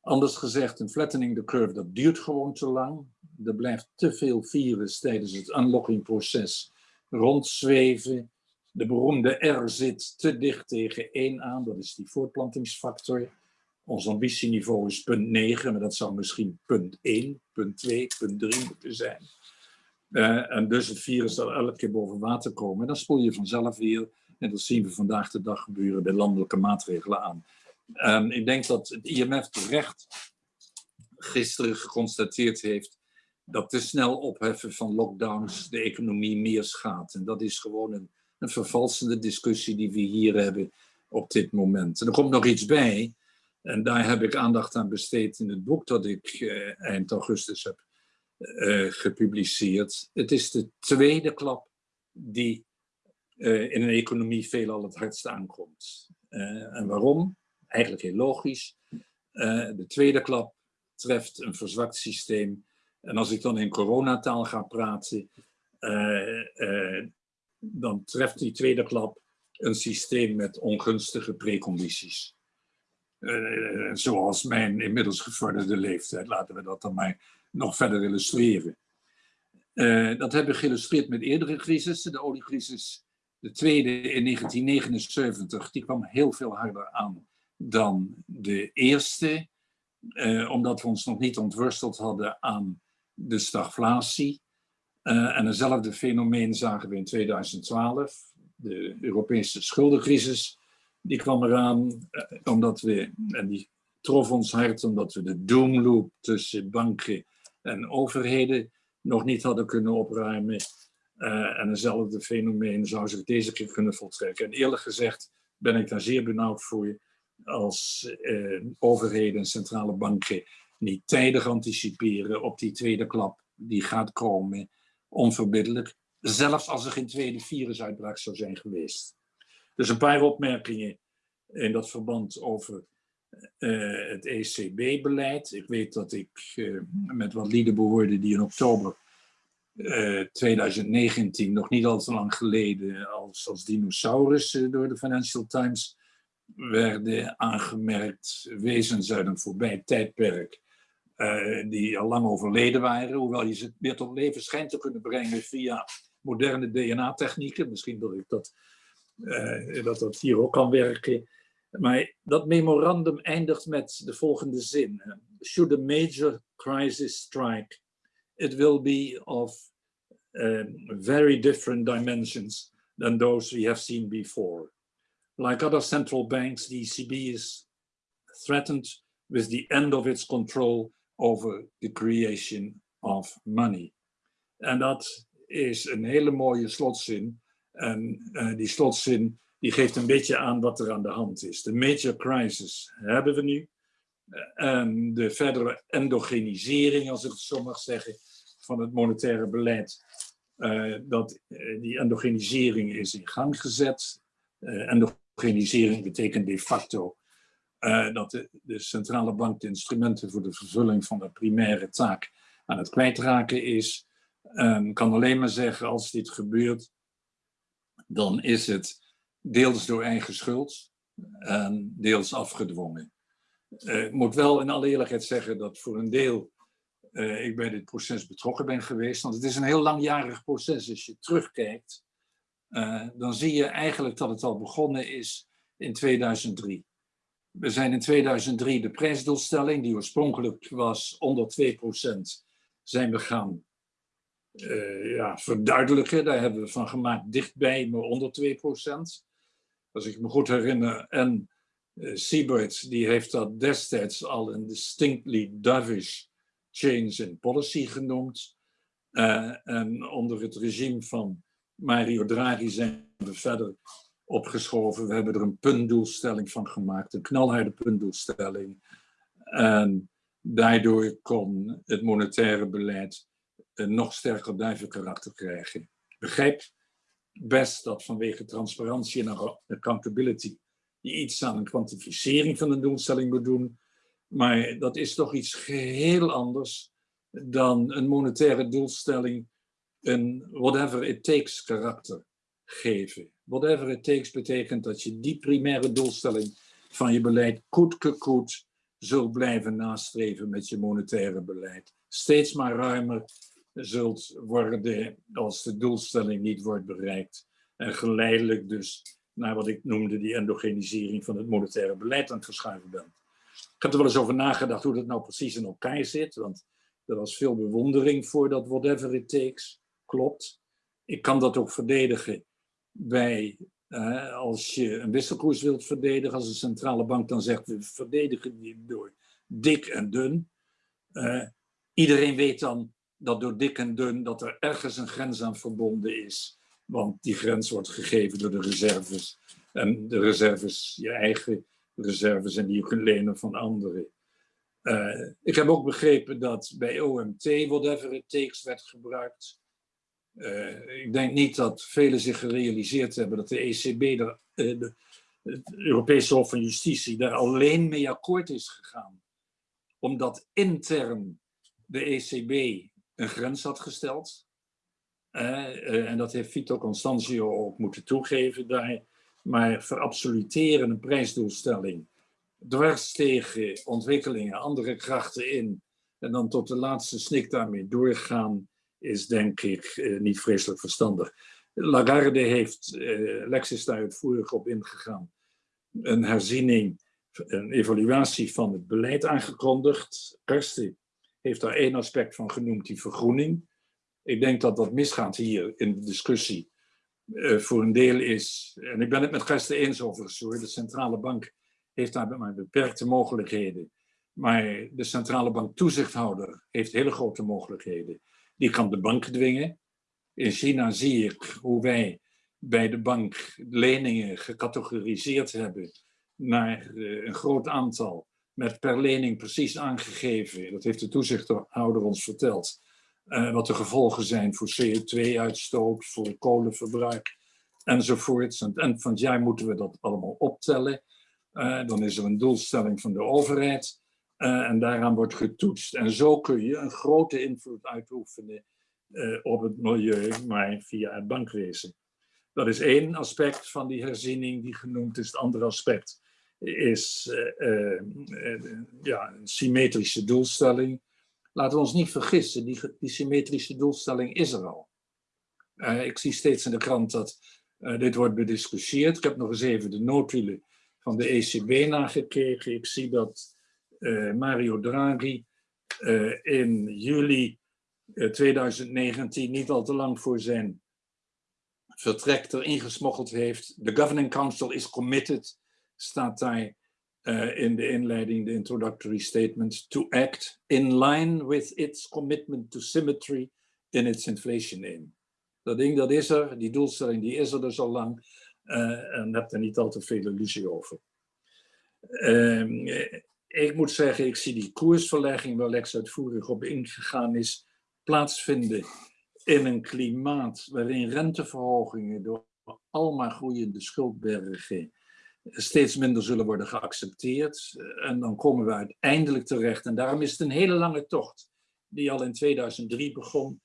Anders gezegd, een flattening the curve, dat duurt gewoon te lang. Er blijft te veel virus tijdens het unlocking-proces rondzweven. De beroemde R zit te dicht tegen 1 aan, dat is die voortplantingsfactor. Ons ambitieniveau is punt 9, maar dat zou misschien punt 1, punt 2, punt 3 moeten zijn. Uh, en dus het virus zal elke keer boven water komen. En dan spoel je vanzelf weer, en dat zien we vandaag de dag gebeuren, bij landelijke maatregelen aan. En ik denk dat het IMF terecht gisteren geconstateerd heeft dat te snel opheffen van lockdowns de economie meer schaadt. En dat is gewoon een, een vervalsende discussie die we hier hebben op dit moment. En er komt nog iets bij. En daar heb ik aandacht aan besteed in het boek dat ik eh, eind augustus heb eh, gepubliceerd. Het is de tweede klap die eh, in een economie veelal het hardst aankomt. En waarom? Eigenlijk heel logisch. Eh, de tweede klap treft een verzwakt systeem. En als ik dan in coronataal ga praten, eh, dan treft die tweede klap een systeem met ongunstige precondities. Zoals mijn inmiddels gevorderde leeftijd. Laten we dat dan maar nog verder illustreren. Dat hebben we geïllustreerd met eerdere crisissen. De oliecrisis, de tweede in 1979, die kwam heel veel harder aan dan de eerste. Uh, omdat we ons nog niet ontworsteld hadden aan de stagflatie. en eenzelfde fenomeen zagen we in 2012. De Europese schuldencrisis die kwam eraan eh, omdat we, en die trof ons hard omdat we de doomloop tussen banken en overheden nog niet hadden kunnen opruimen. Uh, en eenzelfde fenomeen zou zich deze keer kunnen voltrekken. En eerlijk gezegd ben ik daar zeer benauwd voor als uh, overheden en centrale banken niet tijdig anticiperen op die tweede klap die gaat komen, onverbiddelijk, zelfs als er geen tweede virusuitbraak zou zijn geweest. Dus een paar opmerkingen in dat verband over uh, het ECB-beleid. Ik weet dat ik uh, met wat lieden behoorde die in oktober uh, eh, 2019, nog niet al te lang geleden, als, als dinosaurussen door de Financial Times werden aangemerkt, wezens uit een voorbij tijdperk, die al lang overleden waren, hoewel je ze weer tot leven schijnt te kunnen brengen via moderne DNA-technieken. Misschien dat ik dat uh, dat dat hier ook kan werken. Maar dat memorandum eindigt met de volgende zin. Should a major crisis strike, it will be of uh, very different dimensions than those we have seen before. Like other central banks, the ECB is threatened with the end of its control over the creation of money. En dat is een hele mooie slotzin En eh, die slotzin die geeft een beetje aan wat er aan de hand is. De major crisis hebben we nu. En de verdere endogenisering, als ik het zo mag zeggen, van het monetaire beleid. eh, dat, eh, die endogenisering is in gang gezet. Eh, endogenisering betekent de facto eh, dat de, de centrale bank de instrumenten voor de vervulling van de primaire taak aan het kwijtraken is. En kan alleen maar zeggen, als dit gebeurt, dan is het deels door eigen schuld en deels afgedwongen. Eh, ik moet wel in alle eerlijkheid zeggen dat voor een deel eh, ik bij dit proces betrokken ben geweest. Want het is een heel langjarig proces. Als je terugkijkt, eh, dan zie je eigenlijk dat het al begonnen is in 2003. We zijn in 2003 de prijsdoelstelling, die oorspronkelijk was onder 2%, zijn we gaan eh, ja, verduidelijken. Daar hebben we van gemaakt dichtbij, maar onder 2%. Als ik me goed herinner. En uh, Siebert, die heeft dat destijds al een distinctly dovish change in policy genoemd. Eh, en onder het regime van Mario Draghi zijn we verder opgeschoven. We hebben er een puntdoelstelling van gemaakt, een knalharde puntdoelstelling. En daardoor kon het monetaire beleid een nog sterker duivenkarakter krijgen. Begrijp best dat vanwege transparantie en accountability je iets aan een kwantificering van een doelstelling moet doen. Maar dat is toch iets geheel anders dan een monetaire doelstelling een whatever it takes karakter geven. Whatever it takes betekent dat je die primaire doelstelling van je beleid koet koet zult blijven nastreven met je monetaire beleid. Steeds maar ruimer zult worden als de doelstelling niet wordt bereikt. En geleidelijk dus naar wat ik noemde die endogenisering van het monetaire beleid aan het verschuiven bent. Ik heb er wel eens over nagedacht hoe dat nou precies in elkaar zit, want er was veel bewondering voor dat whatever it takes. Klopt. Ik kan dat ook verdedigen bij, uh, als je een wisselkoers wilt verdedigen, als een centrale bank dan zegt we verdedigen die door dik en dun. Uh, iedereen weet dan dat door dik en dun dat er ergens een grens aan verbonden is. Want die grens wordt gegeven door de reserves. En de reserves, je eigen reserves en die je kunt lenen van anderen. Uh, ik heb ook begrepen dat bij OMT whatever it takes werd gebruikt. Uh, ik denk niet dat velen zich gerealiseerd hebben dat de ECB, er, uh, de, het Europese Hof van Justitie, daar alleen mee akkoord is gegaan. Omdat intern de ECB een grens had gesteld. en dat heeft Vito Constantio ook moeten toegeven daar. Maar verabsoluteren een prijsdoelstelling dwars tegen ontwikkelingen, andere krachten in en dan tot de laatste snik daarmee doorgaan, is denk ik eh, niet vreselijk verstandig. Lagarde heeft, eh, Lex is daar uitvoerig op ingegaan, een herziening, een evaluatie van het beleid aangekondigd. Karsten heeft daar één aspect van genoemd, die vergroening. Ik denk dat dat misgaat hier in de discussie. Uh, voor een deel is, en ik ben het met Karsten eens overigens hoor, de centrale bank heeft daar maar beperkte mogelijkheden. Maar de centrale bank toezichthouder heeft hele grote mogelijkheden. Die kan de bank dwingen. In China zie ik hoe wij bij de bank leningen gecategoriseerd hebben naar eh, een groot aantal, met per lening precies aangegeven. Dat heeft de toezichthouder ons verteld. Uh, wat de gevolgen zijn voor CO2-uitstoot, voor kolenverbruik enzovoorts. Eind van het jaar moeten we dat allemaal optellen. Uh, dan is er een doelstelling van de overheid uh, en daaraan wordt getoetst. En zo kun je een grote invloed uitoefenen uh, op het milieu, maar via het bankwezen. Dat is één aspect van die herziening die genoemd is. Het andere aspect is ja, een symmetrische doelstelling. Laten we ons niet vergissen, die, die symmetrische doelstelling is er al. ik zie steeds in de krant dat dit wordt bediscussieerd. Ik heb nog eens even de noodwielen van de ECB nagekeken. Ik zie dat Mario Draghi uh, in juli uh, 2019, niet al te lang voor zijn vertrek erin gesmokkeld heeft. The Governing Council is committed, staat daar in de inleiding, de introductory statement, to act in line with its commitment to symmetry in its inflation aim. Dat ding, dat is er. Die doelstelling, die is er dus al lang. Uh, en heb er niet al te veel illusie over. Uh, ik moet zeggen, ik zie die koersverlegging waar Lex uitvoerig op ingegaan is, plaatsvinden in een klimaat waarin renteverhogingen door allemaal groeiende schuldbergen steeds minder zullen worden geaccepteerd. En dan komen we uiteindelijk terecht. En daarom is het een hele lange tocht, die al in 2003 begon,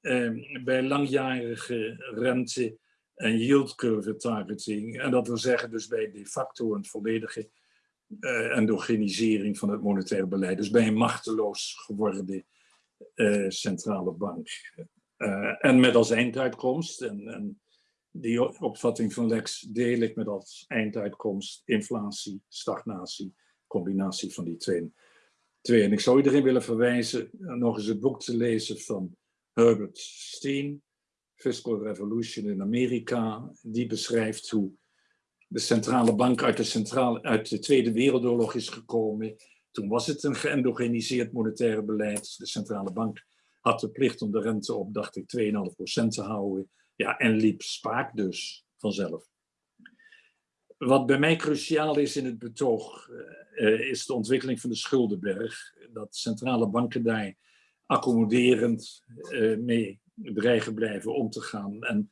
eh, bij langjarige rente en yield curve targeting. En dat wil zeggen dus bij de facto een volledige uh, endogenisering van het monetaire beleid. Dus bij een machteloos geworden uh, centrale bank. Uh, en met als einduitkomst, en, en, die opvatting van Lex deel ik met als einduitkomst inflatie, stagnatie, combinatie van die twee. twee. En ik zou iedereen willen verwijzen nog eens het boek te lezen van Herbert Steen, Fiscal Revolution in Amerika. Die beschrijft hoe de centrale bank uit de, centrale, uit de Tweede Wereldoorlog is gekomen. Toen was het een geëndogeniseerd monetaire beleid. De centrale bank had de plicht om de rente op, dacht ik, 2,5% te houden. Ja, en liep spaak dus vanzelf. Wat bij mij cruciaal is in het betoog, uh, is de ontwikkeling van de schuldenberg. Dat centrale banken daar accommoderend uh, mee dreigen blijven om te gaan. En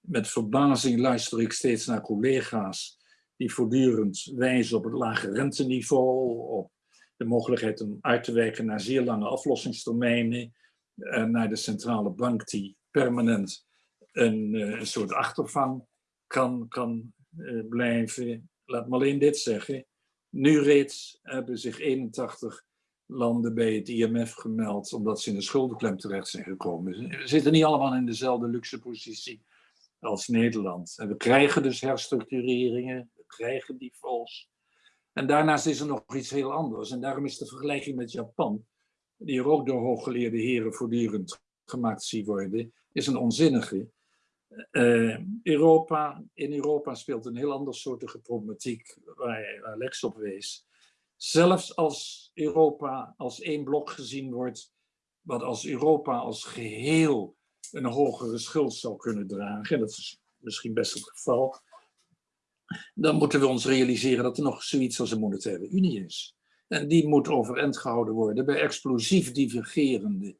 met verbazing luister ik steeds naar collega's die voortdurend wijzen op het lage renteniveau, op de mogelijkheid om uit te wijken naar zeer lange aflossingstermijnen, en naar de centrale bank die permanent een, eh, een soort achtervang kan, kan uh, blijven. Laat me alleen dit zeggen. Nu reeds hebben zich 81 landen bij het IMF gemeld omdat ze in de schuldenklem terecht zijn gekomen. We zitten niet allemaal in dezelfde luxe positie als Nederland. En we krijgen dus herstructureringen, we krijgen defaults. En daarnaast is er nog iets heel anders. En daarom is de vergelijking met Japan, die er ook door hooggeleerde heren voortdurend gemaakt zie worden, is een onzinnige. Uh, Europa, in Europa speelt een heel ander soortige problematiek waar Alex op wees. Zelfs als Europa als één blok gezien wordt, wat als Europa als geheel een hogere schuld zou kunnen dragen, en dat is misschien best het geval, dan moeten we ons realiseren dat er nog zoiets als een monetaire unie is. En die moet overeind gehouden worden bij explosief divergerende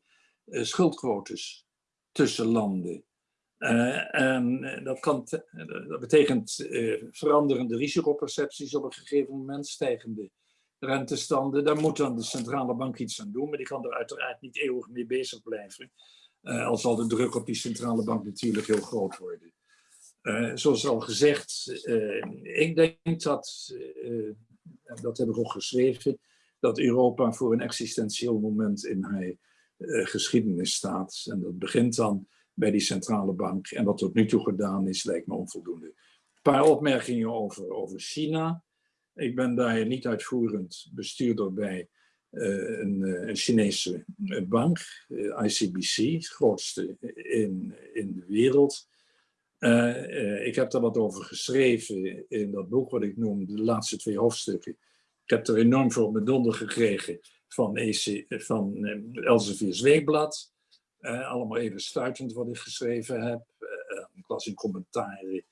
uh, schuldquotes tussen landen. Uh, en dat, kan dat betekent veranderende risicopercepties op een gegeven moment, stijgende rentestanden. Daar moet dan de centrale bank iets aan doen, maar die kan er uiteraard niet eeuwig mee bezig blijven. Uh, al zal de druk op die centrale bank natuurlijk heel groot worden. Uh, zoals al gezegd, uh, ik denk dat, dat heb ik ook geschreven, dat Europa voor een existentieel moment in haar geschiedenis staat. En dat begint dan bij die centrale bank. En wat tot nu toe gedaan is, lijkt me onvoldoende. Een paar opmerkingen over, over China. Ik ben daar niet uitvoerend bestuurder bij een, een, Chinese bank, ICBC, het grootste in, in de wereld. Uh, uh, ik heb daar wat over geschreven in dat boek wat ik noem, de laatste twee hoofdstukken. Ik heb er enorm veel met donder gekregen van, EC, van Elsevier's Weekblad. allemaal even stuitend wat ik geschreven heb. ik las in commentaren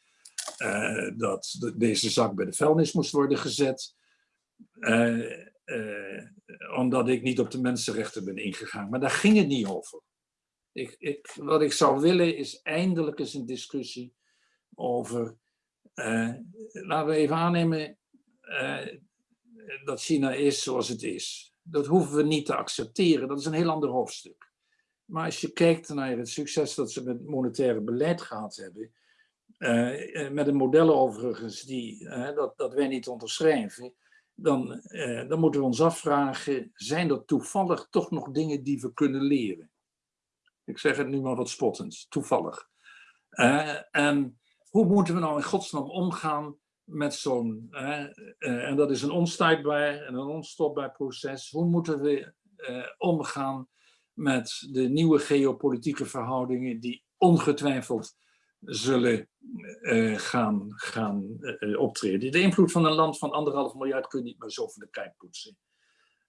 dat de, deze zak bij de vuilnis moest worden gezet. Uh, omdat ik niet op de mensenrechten ben ingegaan. Maar daar ging het niet over. Ik, ik, wat ik zou willen is eindelijk eens een discussie over. Uh, laten we even aannemen uh, dat China is zoals het is. Dat hoeven we niet te accepteren. Dat is een heel ander hoofdstuk. Maar als je kijkt naar het succes dat ze met monetaire beleid gehad hebben. met een model overigens die, dat, dat wij niet onderschrijven dan, eh, dan moeten we ons afvragen, zijn er toevallig toch nog dingen die we kunnen leren? Ik zeg het nu maar wat spottend, toevallig. Uh, en hoe moeten we nou in godsnaam omgaan met zo'n, uh, en dat is een onstuitbaar en een onstopbaar proces, hoe moeten we omgaan met de nieuwe geopolitieke verhoudingen die ongetwijfeld zullen uh, gaan, gaan uh, optreden. De invloed van een land van anderhalf miljard kun je niet meer zo van de kijk poetsen.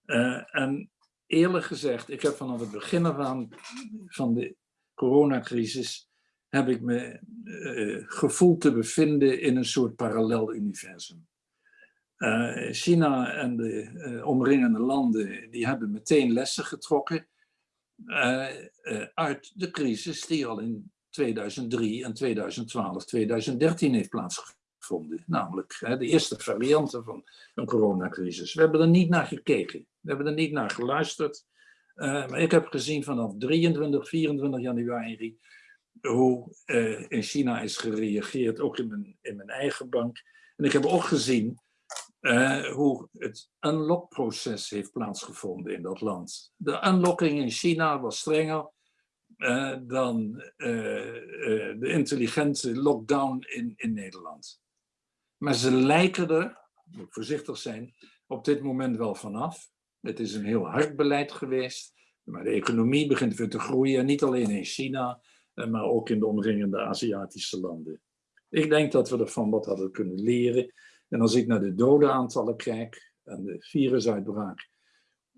Uh, en eerlijk gezegd, ik heb vanaf het begin aan van de coronacrisis heb ik me eh, gevoeld te bevinden in een soort parallel universum. Eh, China en de eh, omringende landen die hebben meteen lessen getrokken eh, eh, uit de crisis die al in 2003 en 2012, 2013 heeft plaatsgevonden. Namelijk hè, de eerste varianten van een coronacrisis. We hebben er niet naar gekeken. We hebben er niet naar geluisterd. Eh, maar ik heb gezien vanaf 23, 24 januari hoe eh, in China is gereageerd, ook in mijn, in mijn eigen bank. En ik heb ook gezien eh, hoe het unlock-proces heeft plaatsgevonden in dat land. De unlocking in China was strenger eh, dan eh, eh, de intelligente lockdown in, in Nederland. Maar ze lijken er, moet voorzichtig zijn, op dit moment wel vanaf. Het is een heel hard beleid geweest, maar de economie begint weer te groeien, niet alleen in China, maar ook in de omringende Aziatische landen. Ik denk dat we ervan wat hadden kunnen leren. En als ik naar de dodenaantallen kijk en de virusuitbraak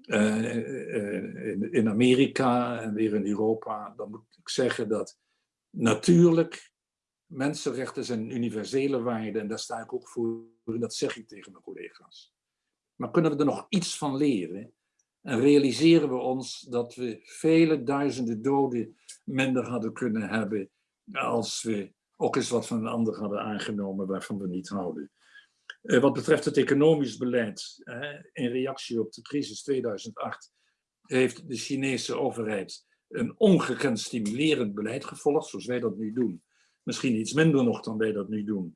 eh, eh, in, Amerika en weer in Europa, dan moet ik zeggen dat natuurlijk mensenrechten zijn universele waarden en daar sta ik ook voor, en dat zeg ik tegen mijn collega's. Maar kunnen we er nog iets van leren? En realiseren we ons dat we vele duizenden doden minder hadden kunnen hebben als we ook eens wat van een ander hadden aangenomen waarvan we niet houden. Eh, wat betreft het economisch beleid, in reactie op de crisis 2008, heeft de Chinese overheid een ongekend stimulerend beleid gevolgd, zoals wij dat nu doen. Misschien iets minder nog dan wij dat nu doen.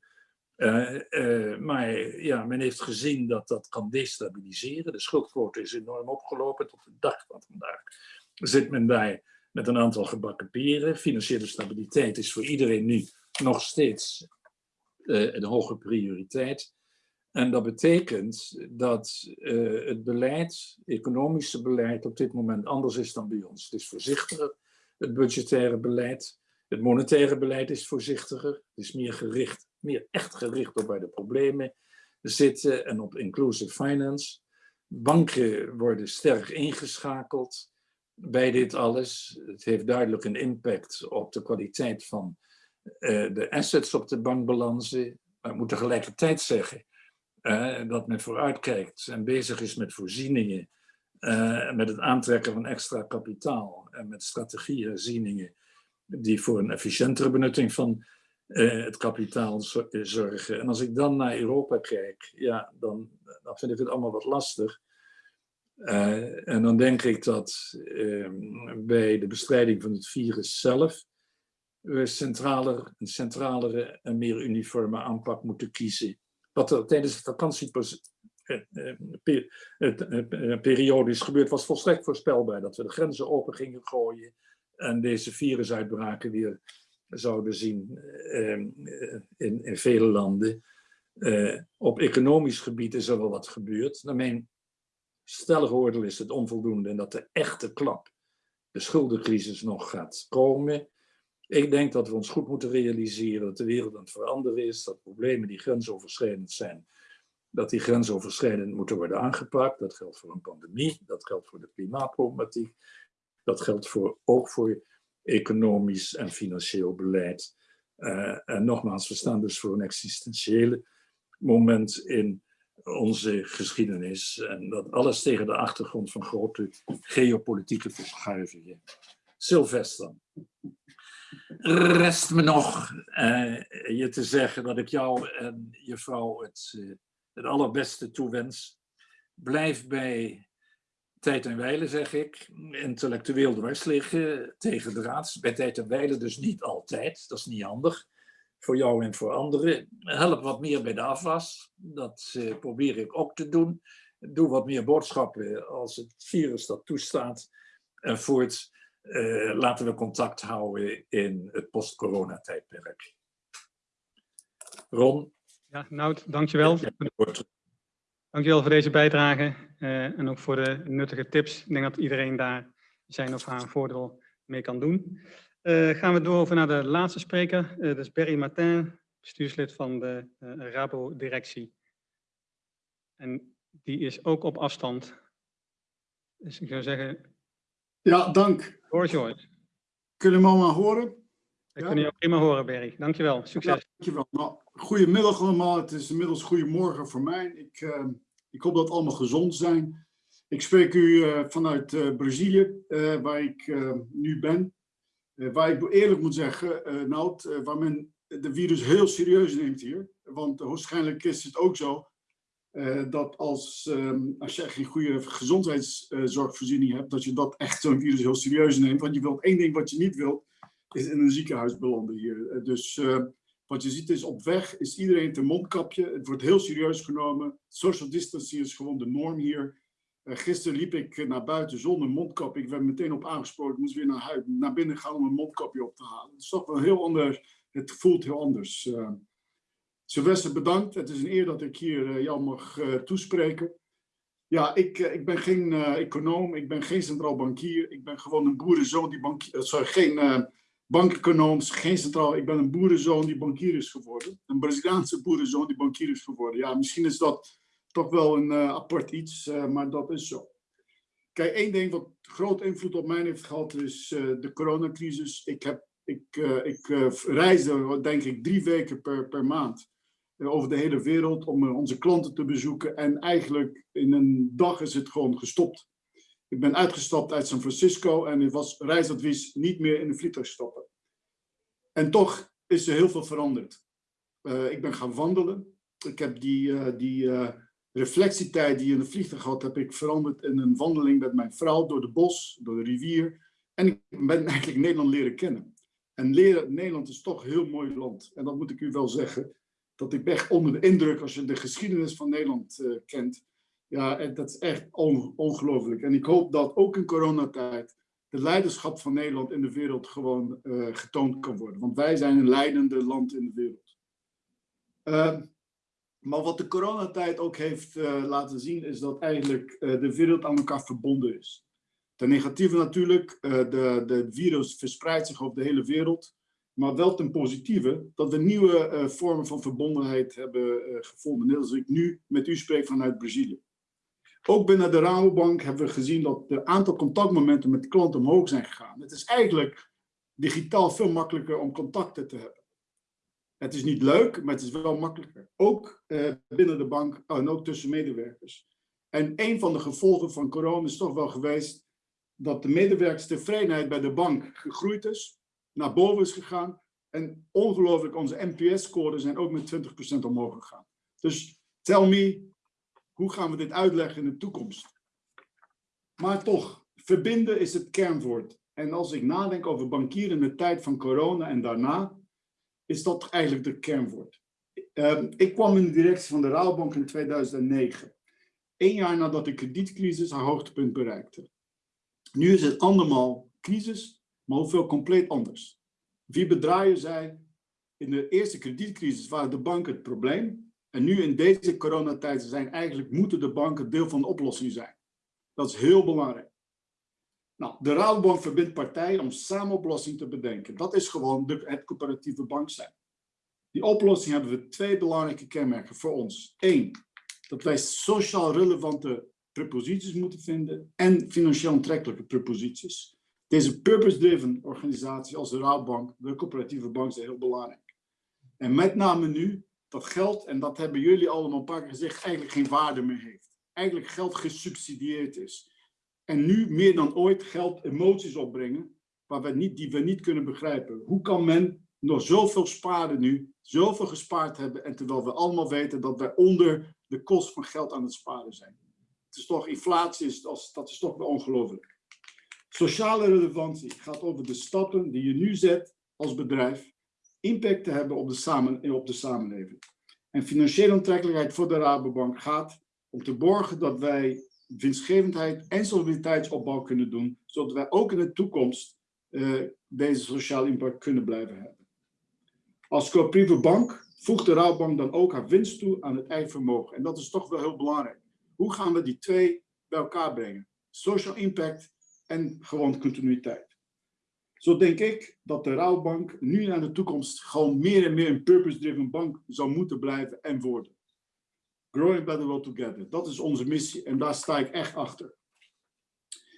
Eh, eh, maar ja, men heeft gezien dat dat kan destabiliseren. De schuldquote is enorm opgelopen tot de dag van vandaag. Zit men bij met een aantal gebakken peren. Financiële stabiliteit is voor iedereen nu nog steeds een hoge prioriteit. En dat betekent dat uh, het beleid, economische beleid, op dit moment anders is dan bij ons. Het is voorzichtiger, het budgettaire beleid. Het monetaire beleid is voorzichtiger. Het is meer gericht, meer echt gericht op waar de problemen zitten en op inclusive finance. Banken worden sterk ingeschakeld bij dit alles. Het heeft duidelijk een impact op de kwaliteit van uh, de assets op de bankbalansen. Maar ik moet tegelijkertijd zeggen dat men vooruitkijkt en bezig is met voorzieningen, uh, met het aantrekken van extra kapitaal en met strategieherzieningen die voor een efficiëntere benutting van uh, het kapitaal zorgen. En als ik dan naar Europa kijk, ja, dan, dan vind ik het allemaal wat lastig. En dan denk ik dat ehm, bij de bestrijding van het virus zelf we centraler, een centralere en meer uniforme aanpak moeten kiezen wat er tijdens de vakantieperiode is gebeurd, was volstrekt voorspelbaar. Dat we de grenzen open gingen gooien en deze virusuitbraken weer zouden zien ehm, in, in vele landen. Op economisch gebied is er wel wat gebeurd. Naar mijn stellige oordeel is het onvoldoende en dat de echte klap, de schuldencrisis, nog gaat komen. Ik denk dat we ons goed moeten realiseren dat de wereld aan het veranderen is, dat problemen die grensoverschrijdend zijn, dat die grensoverschrijdend moeten worden aangepakt. Dat geldt voor een pandemie, dat geldt voor de klimaatproblematiek, dat geldt voor, ook voor economisch en financieel beleid. Uh, en nogmaals, we staan dus voor een existentiële moment in onze geschiedenis. En dat alles tegen de achtergrond van grote geopolitieke verschuivingen. Sylvester. Rest me nog uh, je te zeggen dat ik jou en je vrouw het, uh, het allerbeste toewens. Blijf bij tijd en wijle, zeg ik. Intellectueel dwars liggen, tegen de raads. Bij tijd en wijle dus niet altijd, dat is niet handig. Voor jou en voor anderen. Help wat meer bij de afwas, dat uh, probeer ik ook te doen. Doe wat meer boodschappen als het virus dat toestaat. En voort uh, laten we contact houden in het post-corona-tijdperk. Ron? Ja, Nout, dankjewel. Dankjewel voor deze bijdrage uh, en ook voor de nuttige tips. Ik denk dat iedereen daar zijn of haar voordeel mee kan doen. Uh, gaan we door over naar de laatste spreker. dat is Berry Martin, bestuurslid van de Rabo-directie. En die is ook op afstand. Dus ik zou zeggen, ja, dank. Hoor George. Kunnen we allemaal horen? Ja? kunnen je ook prima horen, Berry. Dankjewel. Ja, Succes. dankjewel. Nou, goedemiddag allemaal. Het is inmiddels goedemorgen voor mij. Ik, eh, ik hoop dat allemaal gezond zijn. Ik spreek u eh, vanuit eh, Brazilië, eh, waar ik nu ben. Waar ik eerlijk moet zeggen, Nout, waar men de virus heel serieus neemt hier. Want waarschijnlijk is het ook zo eh, dat als, ehm, als je geen goede gezondheidszorgvoorziening hebt, dat je dat echt zo'n virus heel serieus neemt. Want je wilt één ding wat je niet wilt, is in een ziekenhuis belanden hier. Eh, dus eh, wat je ziet is op weg is iedereen te mondkapje. Het wordt heel serieus genomen. Social distancing is gewoon de norm hier. Eh, gisteren liep ik naar buiten zonder mondkap. Ik werd meteen op aangesproken. Moest weer naar, naar binnen gaan om een mondkapje op te halen. Het is toch wel heel anders. Het voelt heel anders. Sylvester, bedankt. Het is een eer dat ik hier uh, jou mag uh, toespreken. Ja, ik, uh, ik ben geen econoom. Ik ben geen centraal bankier. Ik ben gewoon een boerenzoon die bankier... sorry, geen bankeconoom, geen centraal. Ik ben een boerenzoon die bankier is geworden. Een Braziliaanse boerenzoon die bankier is geworden. Ja, misschien is dat toch wel een apart iets, maar dat is zo. Kijk, één ding wat groot invloed op mij heeft gehad is de coronacrisis. Ik, heb, ik, ik reisde, denk ik, drie weken per, per maand over de hele wereld om onze klanten te bezoeken. En eigenlijk in een dag is het gewoon gestopt. Ik ben uitgestapt uit San Francisco en het was reisadvies niet meer in de vliegtuig stappen. En toch is er heel veel veranderd. ik ben gaan wandelen. Ik heb die, die reflectietijd die je in de vliegtuig had, heb ik veranderd in een wandeling met mijn vrouw door de bos, door de rivier. En ik ben eigenlijk Nederland leren kennen. En leren, Nederland is toch een heel mooi land. En dat moet ik u wel zeggen, dat ik echt onder de indruk als je de geschiedenis van Nederland uh, kent. Ja, dat is echt on, ongelooflijk. En ik hoop dat ook in coronatijd de leiderschap van Nederland in de wereld gewoon uh, getoond kan worden. Want wij zijn een leidende land in de wereld. Uh, maar wat de coronatijd ook heeft uh, laten zien, is dat eigenlijk de wereld aan elkaar verbonden is. Ten negatieve natuurlijk, de, de virus verspreidt zich over de hele wereld. Maar wel ten positieve, dat we nieuwe vormen van verbondenheid hebben gevonden. Net als ik nu met u spreek vanuit Brazilië. Ook binnen de Rabobank hebben we gezien dat het aantal contactmomenten met klanten omhoog zijn gegaan. Het is eigenlijk digitaal veel makkelijker om contacten te hebben. Het is niet leuk, maar het is wel makkelijker. Ook uh, binnen de bank oh, en ook tussen medewerkers. En een van de gevolgen van corona is toch wel geweest dat de medewerkerstevredenheid bij de bank gegroeid is, naar boven is gegaan. En ongelooflijk, onze NPS-scores zijn ook met 20% omhoog gegaan. Dus tell me, hoe gaan we dit uitleggen in de toekomst? Maar toch, verbinden is het kernwoord. En als ik nadenk over bankieren in de tijd van corona en daarna, is dat eigenlijk de kernwoord. Uh, ik kwam in de directie van de Rabobank in 2009. Eén jaar nadat de kredietcrisis haar hoogtepunt bereikte. Nu is het andermaal crisis, maar hoeveel compleet anders. Wie bedraaien zei, in de eerste kredietcrisis waren de banken het probleem. En nu in deze coronatijd zijn eigenlijk, moeten de banken deel van de oplossing zijn. Dat is heel belangrijk. Nou, de Rabobank verbindt partijen om samen oplossingen te bedenken. Dat is gewoon de, het coöperatieve bank zijn. Die oplossing hebben we twee belangrijke kenmerken voor ons. Eén, dat wij sociaal relevante preposities moeten vinden en financieel aantrekkelijke preposities. Deze purpose-driven organisatie als de Rabobank, de coöperatieve bank, is heel belangrijk. En met name nu dat geld, en dat hebben jullie allemaal een paar keer gezegd, eigenlijk geen waarde meer heeft. Eigenlijk geld gesubsidieerd is. En nu meer dan ooit geld emoties opbrengen waar niet, die we niet kunnen begrijpen. Hoe kan men nog zoveel sparen nu, zoveel gespaard hebben, en terwijl we allemaal weten dat wij onder de kost van geld aan het sparen zijn. Het is toch, inflatie is, dat is toch ongelooflijk. Sociale relevantie gaat over de stappen die je nu zet als bedrijf, impact te hebben op de, samen, op de samenleving. En financiële aantrekkelijkheid voor de Rabobank gaat om te borgen dat wij winstgevendheid en solidariteitsopbouw kunnen doen, zodat wij ook in de toekomst uh, deze sociale impact kunnen blijven hebben. Als coöperatieve bank voegt de Rabobank dan ook haar winst toe aan het eigen vermogen. En dat is toch wel heel belangrijk. Hoe gaan we die twee bij elkaar brengen? Social impact en gewoon continuïteit. Zo denk ik dat de Rabobank nu naar de toekomst gewoon meer en meer een purpose-driven bank zou moeten blijven en worden. Growing Better World Together. Dat is onze missie en daar sta ik echt achter.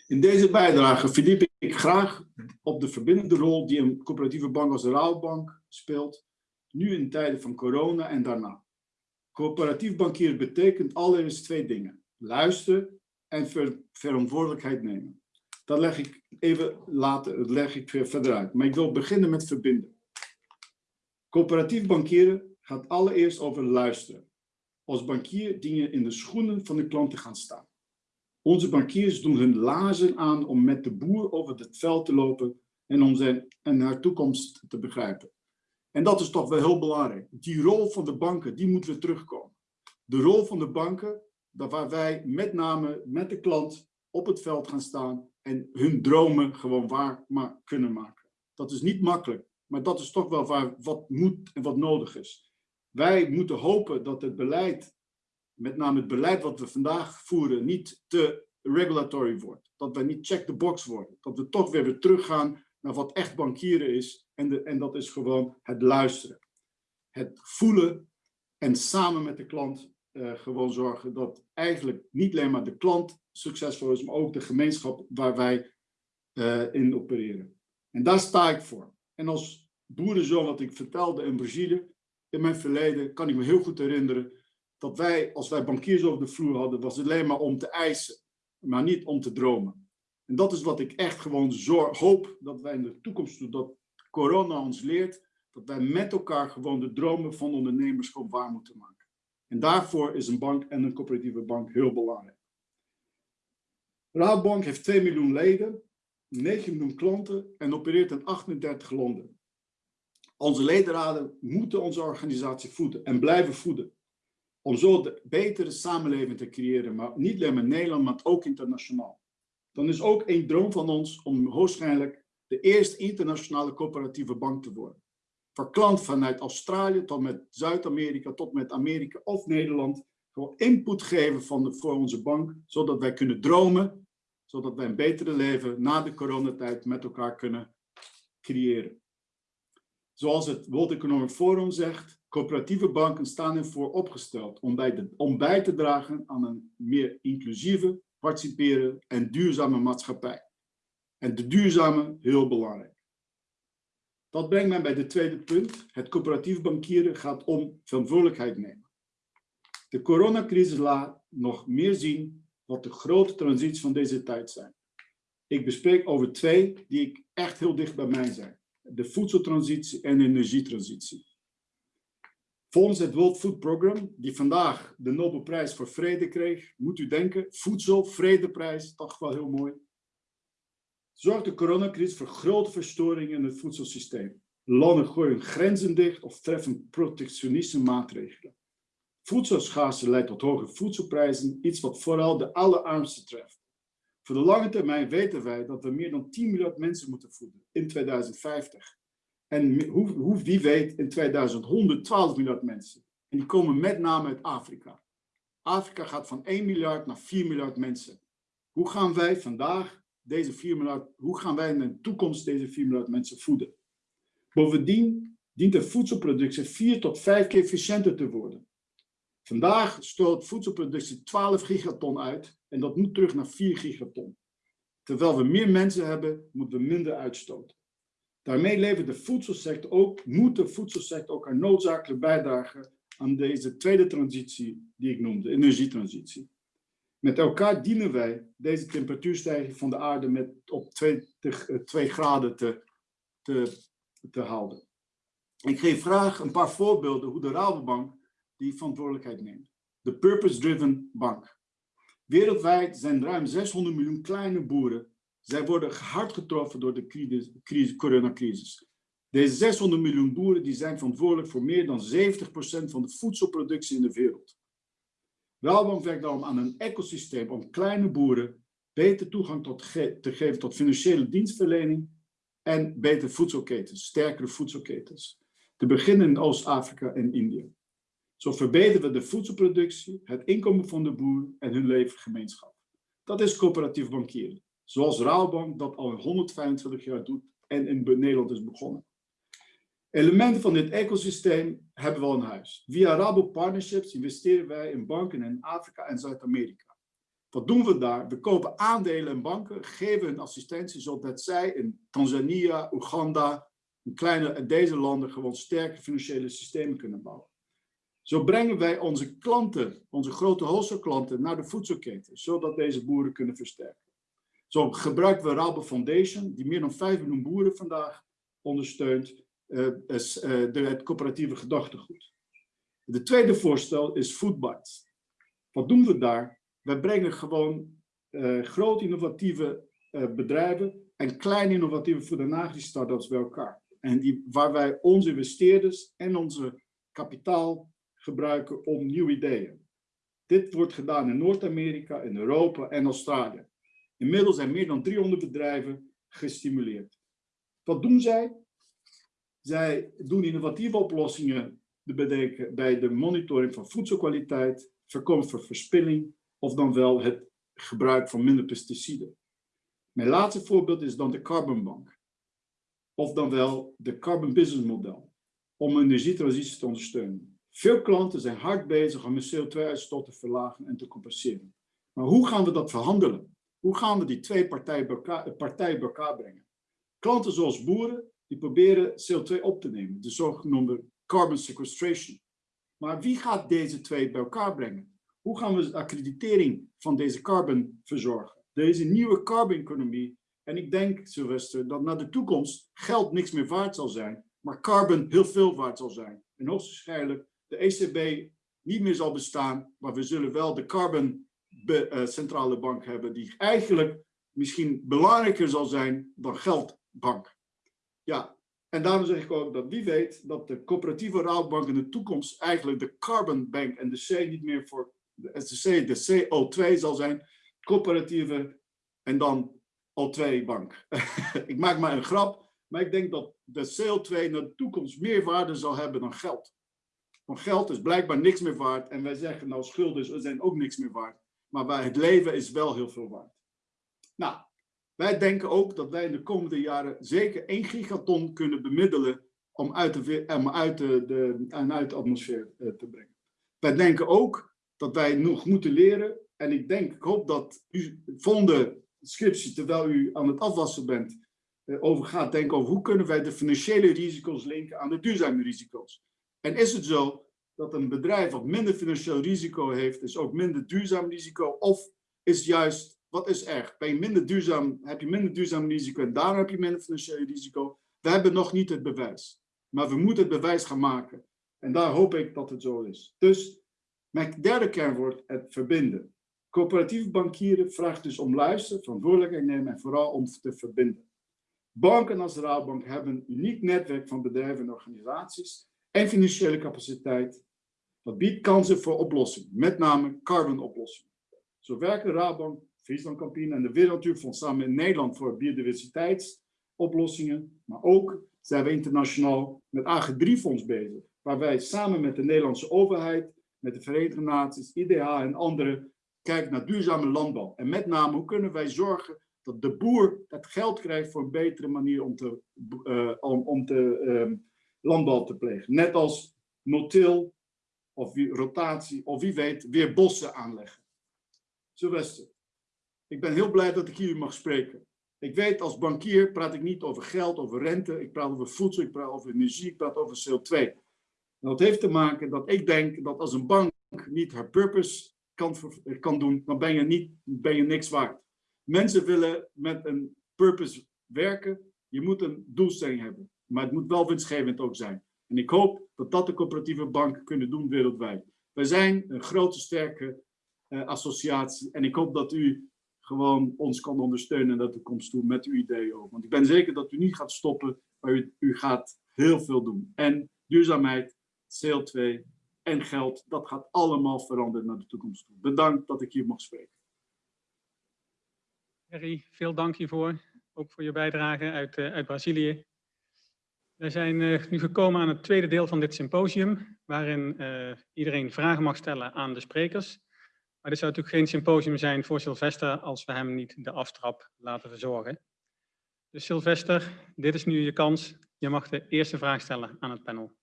In deze bijdrage verdiep ik graag op de verbindende rol die een coöperatieve bank als de Rabobank speelt, nu in tijden van corona en daarna. Coöperatief bankieren betekent allereerst twee dingen. Luisteren en ver verantwoordelijkheid nemen. Dat leg ik even later, dat leg ik verder uit. Maar ik wil beginnen met verbinden. Coöperatief bankieren gaat allereerst over luisteren. Als bankier dien je in de schoenen van de klant te gaan staan. Onze bankiers doen hun lazen aan om met de boer over het veld te lopen en om zijn en haar toekomst te begrijpen. En dat is toch wel heel belangrijk. Die rol van de banken, die moeten we terugkomen. De rol van de banken, dat waar wij met name met de klant op het veld gaan staan en hun dromen gewoon waar kunnen maken. Dat is niet makkelijk, maar dat is toch wel waar, wat moet en wat nodig is. Wij moeten hopen dat het beleid, met name het beleid wat we vandaag voeren, niet te regulatory wordt. Dat wij niet check the box worden. Dat we toch weer weer teruggaan naar wat echt bankieren is. En, de, en dat is gewoon het luisteren. Het voelen en samen met de klant uh, gewoon zorgen dat eigenlijk niet alleen maar de klant succesvol is, maar ook de gemeenschap waar wij uh, in opereren. En daar sta ik voor. En als boerenzoon, wat ik vertelde in Brazilië, in mijn verleden, kan ik me heel goed herinneren dat wij, als wij bankiers over de vloer hadden, was het alleen maar om te eisen, maar niet om te dromen. En dat is wat ik echt gewoon hoop dat wij in de toekomst doen, dat corona ons leert, dat wij met elkaar gewoon de dromen van ondernemers gewoon waar moeten maken. En daarvoor is een bank en een coöperatieve bank heel belangrijk. Raadbank heeft 2 miljoen leden, 9 miljoen klanten en opereert in 38 landen. Onze ledenraden moeten onze organisatie voeden en blijven voeden. Om zo de betere samenleving te creëren, maar niet alleen in Nederland, maar ook internationaal. Dan is ook een droom van ons om waarschijnlijk de eerste internationale coöperatieve bank te worden. Voor klanten vanuit Australië tot met Zuid-Amerika, tot met Amerika of Nederland, gewoon input geven van voor onze bank, zodat wij kunnen dromen, zodat wij een betere leven na de coronatijd met elkaar kunnen creëren. Zoals het World Economic Forum zegt, coöperatieve banken staan ervoor opgesteld om bij, om bij te dragen aan een meer inclusieve, participeren en duurzame maatschappij. En de duurzame, heel belangrijk. Dat brengt mij bij de tweede punt. Het coöperatief bankieren gaat om verantwoordelijkheid nemen. De coronacrisis laat nog meer zien wat de grote transities van deze tijd zijn. Ik bespreek over twee die ik echt heel dicht bij mij zijn. De voedseltransitie en de energietransitie. Volgens het World Food Program, die vandaag de Nobelprijs voor Vrede kreeg, moet u denken, voedsel, vredeprijs, toch wel heel mooi zorgt de coronacrisis voor grote verstoringen in het voedselsysteem. Landen gooien grenzen dicht of treffen protectionistische maatregelen. Voedselschaarste leidt tot hoge voedselprijzen, iets wat vooral de allerarmsten treft. Voor de lange termijn weten wij dat we meer dan 10 miljard mensen moeten voeden in 2050. En hoe, hoe, wie weet in 2100 12 miljard mensen. En die komen met name uit Afrika. Afrika gaat van 1 miljard naar 4 miljard mensen. Hoe gaan wij vandaag deze 4 miljard, hoe gaan wij in de toekomst deze 4 miljard mensen voeden? Bovendien dient de voedselproductie 4 tot 5 keer efficiënter te worden. Vandaag stoot voedselproductie 12 gigaton uit en dat moet terug naar 4 gigaton. Terwijl we meer mensen hebben, moeten we minder uitstoten. Daarmee levert de voedselsector ook, moet de voedselsector ook een noodzakelijk bijdragen aan deze tweede transitie die ik noemde, energietransitie. Met elkaar dienen wij deze temperatuurstijging van de aarde met op 2, 2 graden te, te, te houden. Ik geef graag een paar voorbeelden hoe de Rabobank die verantwoordelijkheid neemt. De Purpose-Driven Bank. Wereldwijd zijn ruim 600 miljoen kleine boeren. Zij worden hard getroffen door de crisis, coronacrisis. Deze 600 miljoen boeren die zijn verantwoordelijk voor meer dan 70% van de voedselproductie in de wereld. Rabobank werkt daarom aan een ecosysteem om kleine boeren beter toegang tot te geven tot financiële dienstverlening en betere voedselketens, sterkere voedselketens. Te beginnen in Oost-Afrika en India. Zo verbeteren we de voedselproductie, het inkomen van de boer en hun leefgemeenschap. Dat is coöperatief bankieren, zoals Rabobank dat al 125 jaar doet en in Nederland is begonnen. Elementen van dit ecosysteem hebben we al in huis. Via Rabo Partnerships investeren wij in banken in Afrika en Zuid-Amerika. Wat doen we daar? We kopen aandelen in banken, geven hun assistentie zodat zij in Tanzania, Oeganda, in kleine en deze landen gewoon sterke financiële systemen kunnen bouwen. Zo brengen wij onze klanten, onze grote wholesale naar de voedselketen, zodat deze boeren kunnen versterken. Zo gebruiken we Rabo Foundation, die meer dan 5 miljoen boeren vandaag ondersteunt, is, uh, de, het coöperatieve gedachtegoed. De tweede voorstel is Foodbites. Wat doen we daar? We brengen gewoon uh, grote innovatieve bedrijven en kleine innovatieve voed- en agri-startups bij elkaar. En die, waar wij onze investeerders en onze kapitaal gebruiken om nieuwe ideeën. Dit wordt gedaan in Noord-Amerika, in Europa en Australië. Inmiddels zijn meer dan 300 bedrijven gestimuleerd. Wat doen zij? Zij doen innovatieve oplossingen bedenken bij de monitoring van voedselkwaliteit, voorkomen van verspilling of dan wel het gebruik van minder pesticiden. Mijn laatste voorbeeld is dan de Carbon Bank. Of dan wel de Carbon Business Model, om energietransitie te ondersteunen. Veel klanten zijn hard bezig om hun CO2-uitstoot te verlagen en te compenseren. Maar hoe gaan we dat verhandelen? Hoe gaan we die twee partijen bij elkaar, partijen bij elkaar brengen? Klanten zoals boeren, die proberen CO2 op te nemen, de zogenoemde carbon sequestration. Maar wie gaat deze twee bij elkaar brengen? Hoe gaan we de accreditering van deze carbon verzorgen? Deze nieuwe carbon-economie. En ik denk, Sylvester, dat naar de toekomst geld niks meer waard zal zijn, maar carbon heel veel waard zal zijn. En hoogstwaarschijnlijk de ECB niet meer zal bestaan, maar we zullen wel de carbon uh, centrale bank hebben, die eigenlijk misschien belangrijker zal zijn dan geldbank. Ja, en daarom zeg ik ook dat wie weet dat de coöperatieve rouwbank in de toekomst eigenlijk de carbon bank en de C niet meer voor de SCC, de CO2 zal zijn, coöperatieve en dan O2 bank. ik maak maar een grap, maar ik denk dat de CO2 in de toekomst meer waarde zal hebben dan geld. Want geld is blijkbaar niks meer waard en wij zeggen nou schulden zijn ook niks meer waard. Maar bij het leven is wel heel veel waard. Nou, wij denken ook dat wij in de komende jaren zeker 1 gigaton kunnen bemiddelen om uit de, om uit de, de, uit de atmosfeer eh, te brengen. Wij denken ook dat wij nog moeten leren. En ik denk, ik hoop dat u volgende scriptie, terwijl u aan het afwassen bent, eh, over gaat denken over hoe kunnen wij de financiële risico's linken aan de duurzame risico's. En is het zo dat een bedrijf wat minder financieel risico heeft, is ook minder duurzaam risico? Of is juist, wat is erg? Ben je minder duurzaam, heb je minder duurzaam risico en daarom heb je minder financieel risico? We hebben nog niet het bewijs. Maar we moeten het bewijs gaan maken. En daar hoop ik dat het zo is. Dus mijn derde kernwoord, het verbinden. Coöperatieve bankieren vraagt dus om luisteren, verantwoordelijkheid nemen en vooral om te verbinden. Banken als de Raadbank hebben een uniek netwerk van bedrijven en organisaties en financiële capaciteit dat biedt kansen voor oplossingen, met name carbon-oplossingen. Zo werken Raadbank, Friesland Campine en de Wereldnatuurfonds samen in Nederland voor biodiversiteitsoplossingen. Maar ook zijn we internationaal met AG3-fonds bezig, waar wij samen met de Nederlandse overheid, met de Verenigde Naties, IDH en anderen kijken naar duurzame landbouw. En met name hoe kunnen wij zorgen dat de boer het geld krijgt voor een betere manier om te, uh, om, te uh, landbouw te plegen. Net als no-till, of rotatie, of wie weet, weer bossen aanleggen. Sylvester, ik ben heel blij dat ik hier mag spreken. Ik weet, als bankier praat ik niet over geld, over rente, ik praat over voedsel, ik praat over energie, ik praat over CO2. En dat heeft te maken dat ik denk dat als een bank niet haar purpose kan, kan doen, dan ben je, niet, ben je niks waard. Mensen willen met een purpose werken, je moet een doelstelling hebben. Maar het moet wel winstgevend ook zijn. En ik hoop dat dat de coöperatieve banken kunnen doen wereldwijd. Wij zijn een grote, sterke uh, associatie. En ik hoop dat u gewoon ons kan ondersteunen naar de toekomst toe met uw ideeën ook. Want ik ben zeker dat u niet gaat stoppen, maar u, u gaat heel veel doen. En duurzaamheid, CO2 en geld, dat gaat allemaal veranderen naar de toekomst toe. Bedankt dat ik hier mag spreken. Harry, veel dank hiervoor. Ook voor je bijdrage uit, uh, uit Brazilië. We zijn uh, nu gekomen aan het tweede deel van dit symposium, waarin uh, iedereen vragen mag stellen aan de sprekers. Maar dit zou natuurlijk geen symposium zijn voor Sylvester als we hem niet de aftrap laten verzorgen. Dus Sylvester, dit is nu je kans. Je mag de eerste vraag stellen aan het panel.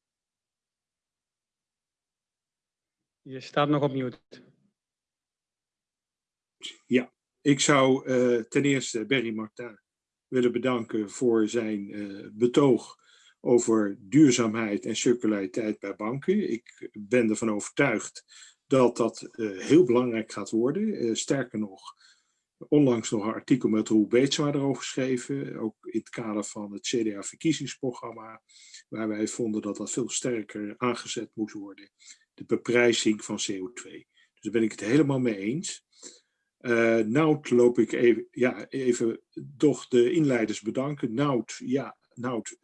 Je staat nog op mute. Ja, ik zou eh, ten eerste Berry Martin willen bedanken voor zijn eh, betoog over duurzaamheid en circulariteit bij banken. Ik ben ervan overtuigd dat dat eh, heel belangrijk gaat worden. Eh, sterker nog, onlangs nog een artikel met Roel Beetsma erover geschreven, ook in het kader van het CDA-verkiezingsprogramma, waar wij vonden dat dat veel sterker aangezet moest worden, de beprijzing van CO2. Dus daar ben ik het helemaal mee eens. Uh, Nout loop ik even, ja, even toch de inleiders bedanken. Nout, ja, Nout,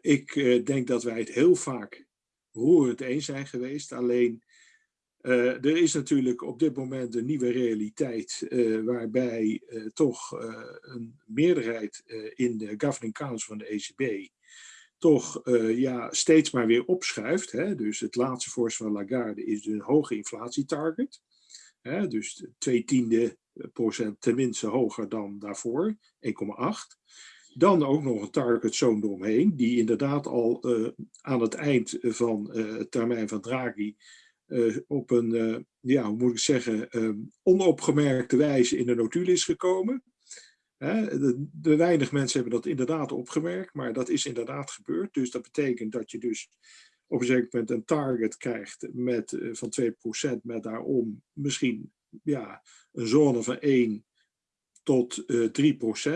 ik denk dat wij het heel vaak roerend eens zijn geweest. Alleen, er is natuurlijk op dit moment een nieuwe realiteit waarbij toch een meerderheid in de Governing Council van de ECB toch ja, steeds maar weer opschuift. Hè? Dus het laatste voorstel van Lagarde is een hoge inflatietarget. Hè, dus twee tiende procent tenminste hoger dan daarvoor, 1,8. Dan ook nog een target zone eromheen, die inderdaad al uh, aan het eind van uh, het termijn van Draghi uh, op een, ja, hoe moet ik zeggen, um, onopgemerkte wijze in de notulen is gekomen. De, de, weinig mensen hebben dat inderdaad opgemerkt, maar dat is inderdaad gebeurd. Dus dat betekent dat je dus op een zeker moment een target krijgt met, van 2% met daarom misschien ja, een zone van 1 tot uh,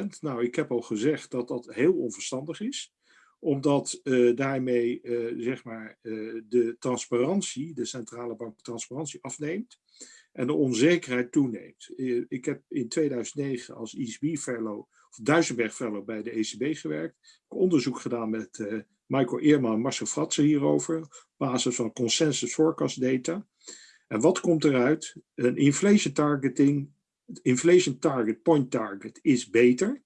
3%. Nou, ik heb al gezegd dat dat heel onverstandig is omdat uh, daarmee uh, zeg maar, de transparantie, de centrale bank transparantie afneemt en de onzekerheid toeneemt. ik heb in 2009 als ECB fellow of Duisenberg fellow bij de ECB gewerkt, onderzoek gedaan met Michael Eerman en Marcel Fratsen hierover, op basis van consensus forecast data. En wat komt eruit? Een inflation targeting, inflation target, point target is beter. In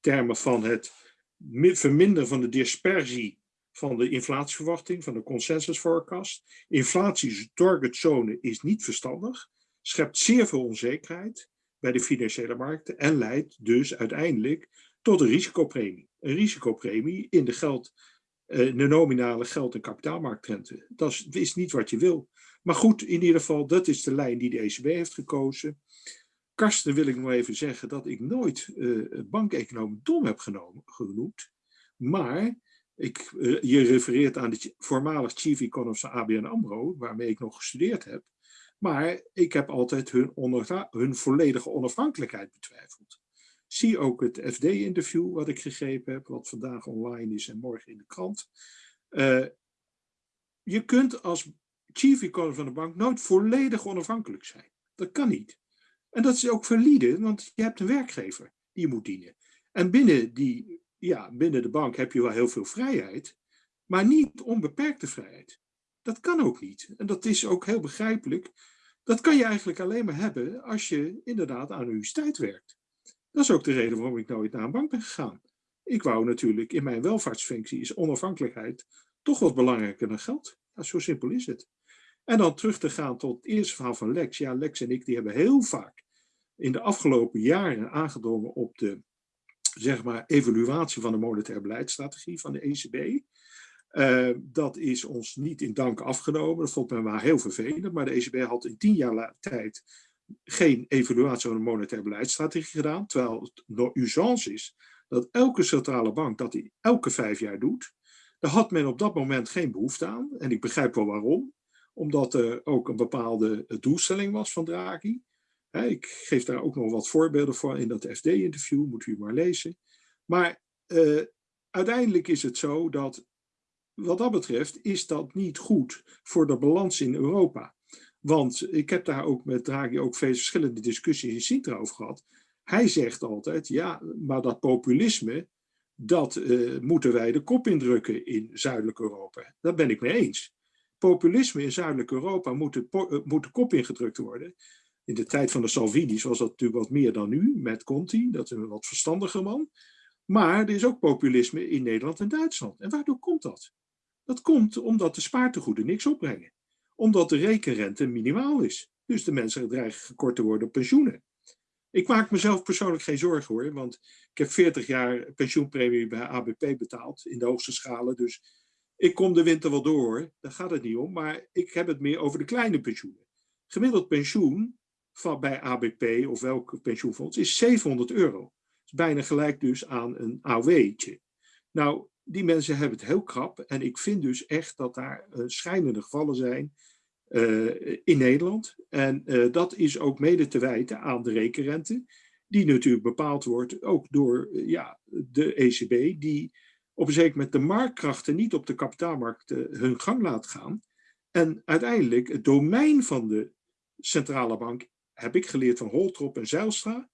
termen van het verminderen van de dispersie van de inflatieverwachting, van de consensus forecast. Inflatie targetzone is niet verstandig, schept zeer veel onzekerheid bij de financiële markten en leidt dus uiteindelijk tot een risicopremie. Een risicopremie in de geld eh, de nominale geld- en kapitaalmarktrente. Dat is, niet wat je wil. Maar goed, in ieder geval, dat is de lijn die de ECB heeft gekozen. Karsten wil ik nog even zeggen dat ik nooit uh, bankeconoom dom heb genomen, genoemd. Maar ik, uh, je refereert aan de voormalig chief economist van ABN AMRO, waarmee ik nog gestudeerd heb. Maar ik heb altijd hun, hun volledige onafhankelijkheid betwijfeld. Zie ook het FD-interview wat ik gegeven heb, wat vandaag online is en morgen in de krant. Uh, je kunt als chief economist van de bank nooit volledig onafhankelijk zijn. Dat kan niet. En dat is ook valide, want je hebt een werkgever die je moet dienen. En binnen, die, ja, binnen de bank heb je wel heel veel vrijheid, maar niet onbeperkte vrijheid. Dat kan ook niet. En dat is ook heel begrijpelijk. Dat kan je eigenlijk alleen maar hebben als je inderdaad aan universiteit werkt. Dat is ook de reden waarom ik nooit naar een bank ben gegaan. Ik wou natuurlijk, in mijn welvaartsfunctie is onafhankelijkheid toch wat belangrijker dan geld. Zo simpel is het. En dan terug te gaan tot het eerste verhaal van Lex. Ja, Lex en ik die hebben heel vaak in de afgelopen jaren aangedrongen op de zeg maar, evaluatie van de monetaire beleidsstrategie van de ECB. Uh, dat is ons niet in dank afgenomen. Dat vond men maar heel vervelend. Maar de ECB had in tien jaar tijd geen evaluatie van de monetaire beleidsstrategie gedaan, terwijl het door usance is dat elke centrale bank dat die elke vijf jaar doet. Daar had men op dat moment geen behoefte aan. En ik begrijp wel waarom. Omdat er ook een bepaalde doelstelling was van Draghi. Ik geef daar ook nog wat voorbeelden voor in dat FD-interview, moet u maar lezen. Maar uh, uiteindelijk is het zo dat, wat dat betreft, is dat niet goed voor de balans in Europa. Want ik heb daar ook met Draghi ook veel verschillende discussies in Sintra over gehad. Hij zegt altijd, ja, maar dat populisme, dat uh, moeten wij de kop indrukken in Zuidelijk Europa. Daar ben ik mee eens. Populisme in Zuidelijk Europa moet de, uh, moet de kop ingedrukt worden. In de tijd van de Salvini's was dat natuurlijk wat meer dan nu, met Conti, dat is een wat verstandiger man. Maar er is ook populisme in Nederland en Duitsland. En waardoor komt dat? Dat komt omdat de spaartegoeden niks opbrengen omdat de rekenrente minimaal is. Dus de mensen dreigen gekort te worden op pensioenen. Ik maak mezelf persoonlijk geen zorgen hoor, want ik heb 40 jaar pensioenpremie bij ABP betaald in de hoogste schalen. Dus ik kom de winter wel door daar gaat het niet om. Maar ik heb het meer over de kleine pensioenen. Gemiddeld pensioen van, bij ABP of welk pensioenfonds is 700 euro. Is bijna gelijk dus aan een AOW'tje. Nou, die mensen hebben het heel krap. En ik vind dus echt dat daar uh, schijnende gevallen zijn uh, in Nederland. En uh, dat is ook mede te wijten aan de rekenrente. Die natuurlijk bepaald wordt ook door ja, de ECB. Die op een zeker moment de marktkrachten niet op de kapitaalmarkt hun gang laat gaan. En uiteindelijk het domein van de centrale bank, heb ik geleerd van Holtrop en Zijlstra,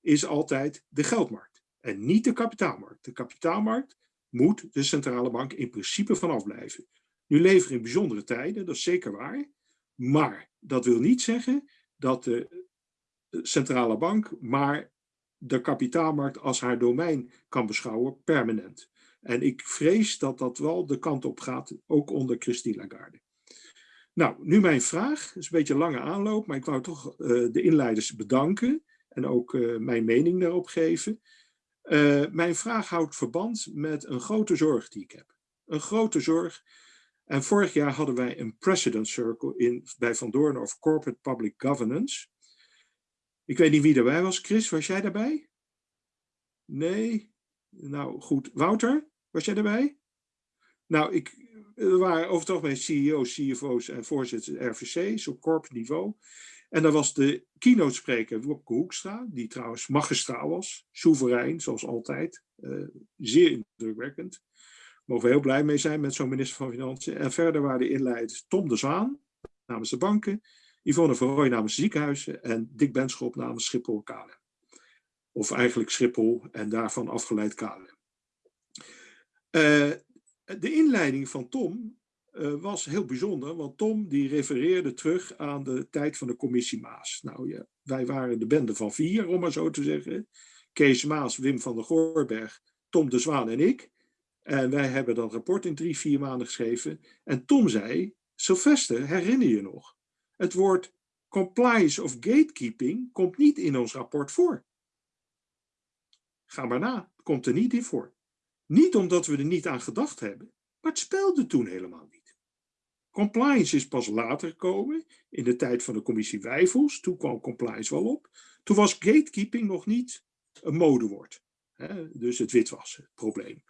is altijd de geldmarkt. En niet de kapitaalmarkt. De kapitaalmarkt moet de centrale bank in principe vanaf blijven. Nu leven we in bijzondere tijden, dat is zeker waar. Maar dat wil niet zeggen dat de centrale bank maar de kapitaalmarkt als haar domein kan beschouwen permanent. En ik vrees dat dat wel de kant op gaat, ook onder Christine Lagarde. Nou, nu mijn vraag. Het is een beetje een lange aanloop, maar ik wou toch uh, de inleiders bedanken en ook uh, mijn mening daarop geven. Uh, mijn vraag houdt verband met een grote zorg die ik heb. Een grote zorg. En vorig jaar hadden wij een precedent circle in, bij Van Doorn over corporate public governance. Ik weet niet wie erbij was. Chris, was jij daarbij? Nee? Nou goed. Wouter, was jij erbij? Nou, ik, er waren over het CEO's, CFO's en voorzitters RVC's op corporate niveau. En daar was de keynote spreker Wopke Hoekstra, die trouwens magistraal was, soeverein zoals altijd, uh, zeer indrukwekkend. Mogen we heel blij mee zijn met zo'n minister van Financiën. En verder waren de inleiders Tom de Zwaan namens de banken, Yvonne Rooij namens ziekenhuizen en Dick Benschop namens Schiphol KLM. Of eigenlijk Schiphol en daarvan afgeleid KLM. Uh, de inleiding van Tom uh, was heel bijzonder, want Tom die refereerde terug aan de tijd van de commissie Maas. Nou ja, wij waren de bende van vier, om maar zo te zeggen. Kees Maas, Wim van der Goorberg, Tom de Zwaan en ik. En wij hebben dat rapport in drie, vier maanden geschreven. En Tom zei, Sylvester, herinner je nog? Het woord compliance of gatekeeping komt niet in ons rapport voor. Ga maar na, komt er niet in voor. Niet omdat we er niet aan gedacht hebben, maar het speelde toen helemaal niet. Compliance is pas later gekomen, in de tijd van de commissie Wijfels. Toen kwam compliance wel op. Toen was gatekeeping nog niet een modewoord. Hè? Dus het witwassen, probleem.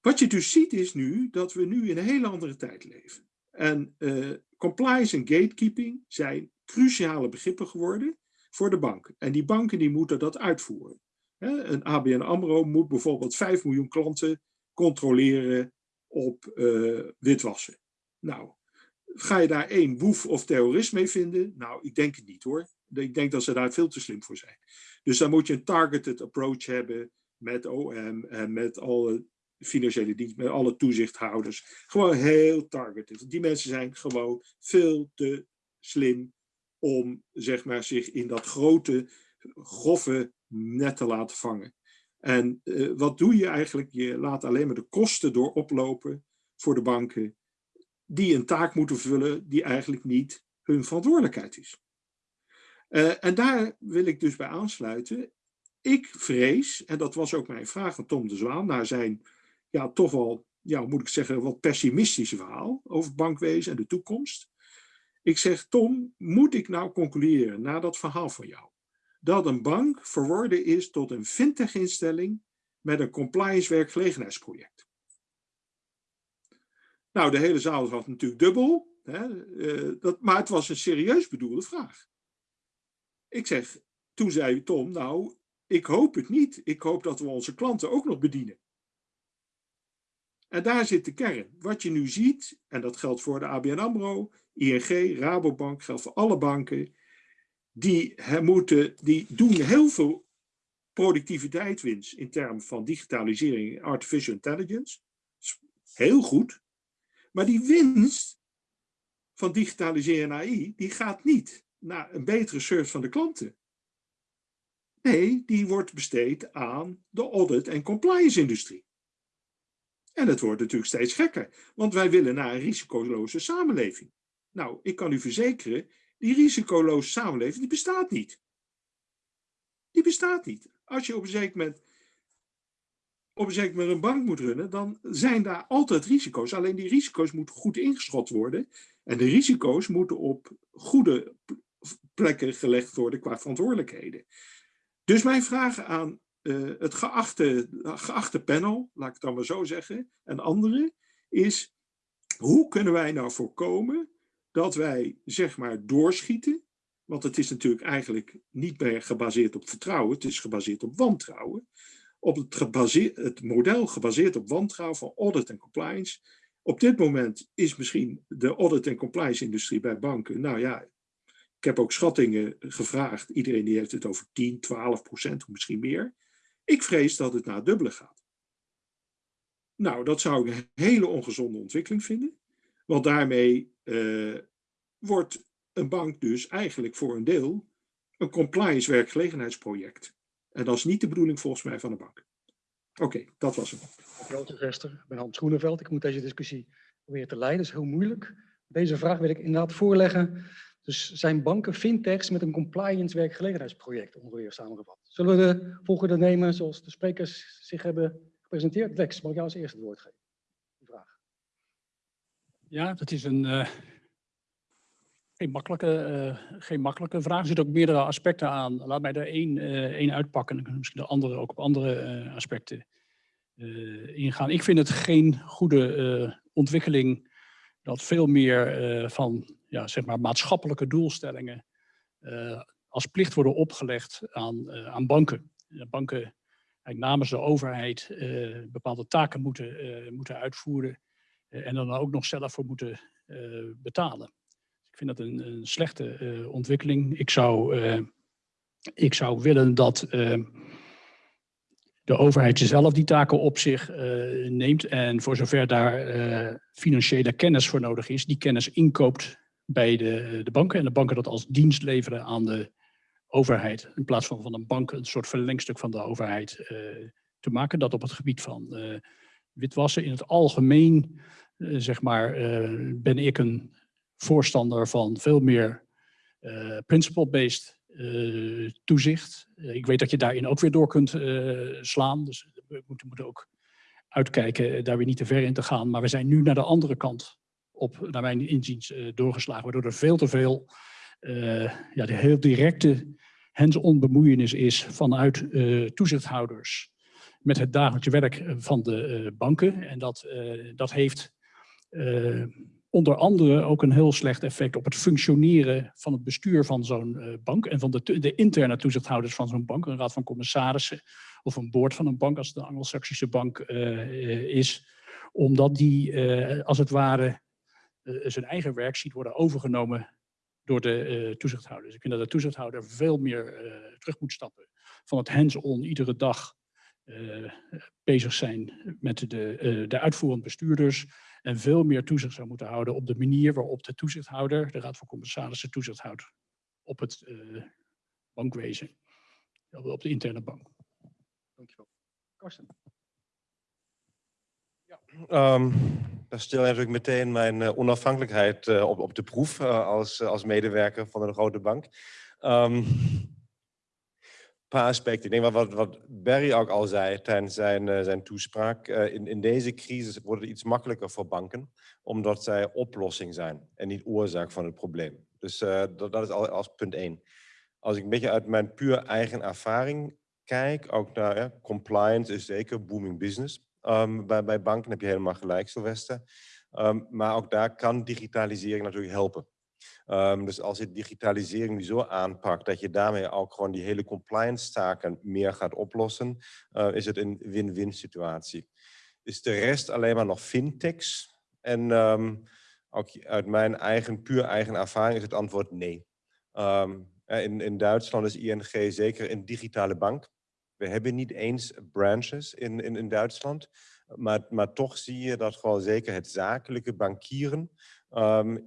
Wat je dus ziet is nu dat we nu in een hele andere tijd leven. En uh, compliance en gatekeeping zijn cruciale begrippen geworden voor de banken. En die banken die moeten dat uitvoeren. Een ABN AMRO moet bijvoorbeeld 5 miljoen klanten controleren op uh, witwassen. Nou, ga je daar één boef of terrorist mee vinden? Nou, ik denk het niet hoor. Ik denk dat ze daar veel te slim voor zijn. Dus dan moet je een targeted approach hebben met OM en met alle financiële diensten, met alle toezichthouders. Gewoon heel targeted. Die mensen zijn gewoon veel te slim om zeg maar, zich in dat grote, grove net te laten vangen. En uh, wat doe je eigenlijk? Je laat alleen maar de kosten door oplopen voor de banken die een taak moeten vullen die eigenlijk niet hun verantwoordelijkheid is. Uh, en daar wil ik dus bij aansluiten. Ik vrees, en dat was ook mijn vraag van Tom de Zwaan, naar zijn ja, toch wel, ja, moet ik zeggen, wat pessimistische verhaal over bankwezen en de toekomst. Ik zeg, Tom, moet ik nou concluderen na dat verhaal van jou, dat een bank verworden is tot een fintech-instelling met een compliance werkgelegenheidsproject. Nou, de hele zaal was natuurlijk dubbel, hè, uh, dat, maar het was een serieus bedoelde vraag. Ik zeg, toen zei Tom, nou, ik hoop het niet. Ik hoop dat we onze klanten ook nog bedienen. En daar zit de kern. Wat je nu ziet, en dat geldt voor de ABN AMRO, ING, Rabobank, geldt voor alle banken, die, moeten, die doen heel veel productiviteitswinst in termen van digitalisering en artificial intelligence. Heel goed. Maar die winst van digitaliseren en AI, die gaat niet naar een betere service van de klanten. Nee, die wordt besteed aan de audit- en compliance-industrie. En het wordt natuurlijk steeds gekker, want wij willen naar een risicoloze samenleving. Nou, ik kan u verzekeren, die risicoloze samenleving, die bestaat niet. Die bestaat niet. Als je op een zeker moment op een zeker moment een bank moet runnen, dan zijn daar altijd risico's. Alleen die risico's moeten goed ingeschot worden. En de risico's moeten op goede plekken gelegd worden qua verantwoordelijkheden. Dus mijn vraag aan eh, het geachte, geachte panel, laat ik het dan maar zo zeggen, en anderen, is hoe kunnen wij nou voorkomen dat wij zeg maar doorschieten, want het is natuurlijk eigenlijk niet meer gebaseerd op vertrouwen, het is gebaseerd op wantrouwen, op het, het model gebaseerd op wantrouwen van audit en compliance. Op dit moment is misschien de audit en compliance industrie bij banken, nou ja, ik heb ook schattingen gevraagd, iedereen die heeft het over 10, 12 procent, of misschien meer. Ik vrees dat het naar het dubbele gaat. Nou, dat zou ik een hele ongezonde ontwikkeling vinden. Want daarmee uh, wordt een bank dus eigenlijk voor een deel een compliance werkgelegenheidsproject. En dat is niet de bedoeling volgens mij van de bank. Oké, dat was het. Vester. Ik ben Hans Groeneveld. Ik moet deze discussie proberen te leiden. Dat is heel moeilijk. Deze vraag wil ik inderdaad voorleggen. Dus zijn banken fintechs met een compliance werkgelegenheidsproject ongeveer samengevat? Zullen we de volgende nemen zoals de sprekers zich hebben gepresenteerd? Lex, mag ik jou als eerste het woord geven? Ja, dat is een uh, geen, makkelijke, uh, geen makkelijke vraag. Er zitten ook meerdere aspecten aan. Laat mij er één, uh, één uitpakken en misschien de andere ook op andere aspecten ingaan. Ik vind het geen goede ontwikkeling dat veel meer van ja, zeg maar maatschappelijke doelstellingen als plicht worden opgelegd aan, aan banken. banken namens de overheid bepaalde taken moeten, moeten uitvoeren en dan ook nog zelf voor moeten betalen. Ik vind dat een, een slechte ontwikkeling. Ik zou, ik zou willen dat de overheid zelf die taken op zich neemt en voor zover daar financiële kennis voor nodig is, die kennis inkoopt bij de, de banken en de banken dat als dienst leveren aan de overheid. In plaats van van een bank een soort verlengstuk van de overheid te maken. Dat op het gebied van witwassen in het algemeen, zeg maar, ben ik een voorstander van veel meer principle-based toezicht. ik weet dat je daarin ook weer door kunt slaan. Dus we moeten, moeten ook uitkijken daar weer niet te ver in te gaan. Maar we zijn nu naar de andere kant op, naar mijn inziens, doorgeslagen. Waardoor er veel te veel ja, de heel directe hands-on bemoeienis is vanuit toezichthouders met het dagelijkse werk van de banken. En dat, dat heeft onder andere ook een heel slecht effect op het functioneren van het bestuur van zo'n bank en van de, de interne toezichthouders van zo'n bank, een raad van commissarissen of een boord van een bank als een Anglo-Saxische bank is, omdat die als het ware zijn eigen werk ziet worden overgenomen door de toezichthouder. Dus ik vind dat de toezichthouder veel meer terug moet stappen van het hands-on iedere dag bezig zijn met de, de uitvoerend bestuurders en veel meer toezicht zou moeten houden op de manier waarop de toezichthouder, de Raad van Commissarissen, toezicht houdt op het bankwezen, op de interne bank. Dankjewel. Karsten. Ja, um, daar stel je natuurlijk meteen mijn uh, onafhankelijkheid uh, op, op de proef uh, als, als medewerker van een grote bank. Um, paar aspecten. Ik denk wat, wat, wat Barry ook al zei tijdens zijn, zijn toespraak. in, in deze crisis wordt het iets makkelijker voor banken, omdat zij oplossing zijn en niet oorzaak van het probleem. Dus dat, dat is al als punt één. Als ik een beetje uit mijn puur eigen ervaring kijk, ook naar compliance is zeker booming business. Um, bij, bij banken heb je helemaal gelijk, Sylvester. Um, maar ook daar kan digitalisering natuurlijk helpen. Um, dus als je digitalisering zo aanpakt dat je daarmee ook gewoon die hele compliance taken meer gaat oplossen, uh, is het een win-win situatie. Is de rest alleen maar nog fintechs? En ook uit mijn eigen, puur eigen ervaring is het antwoord nee. in, in Duitsland is ING zeker een digitale bank. We hebben niet eens branches in, in, in Duitsland. Maar, maar toch zie je dat gewoon zeker het zakelijke bankieren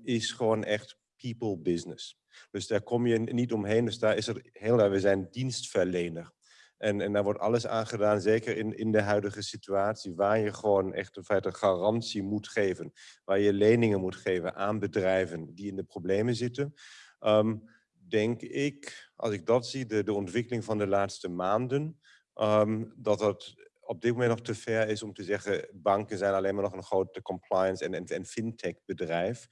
is gewoon echt people business. Dus daar kom je niet omheen. Dus daar is het heel we zijn dienstverlener. En, en daar wordt alles aan gedaan, zeker in, in de huidige situatie, waar je gewoon echt in feite garantie moet geven. Waar je leningen moet geven aan bedrijven die in de problemen zitten. Um, denk ik, als ik dat zie, de, de ontwikkeling van de laatste maanden, um, dat dat op dit moment nog te ver is om te zeggen, banken zijn alleen maar nog een grote compliance en, en fintech bedrijf.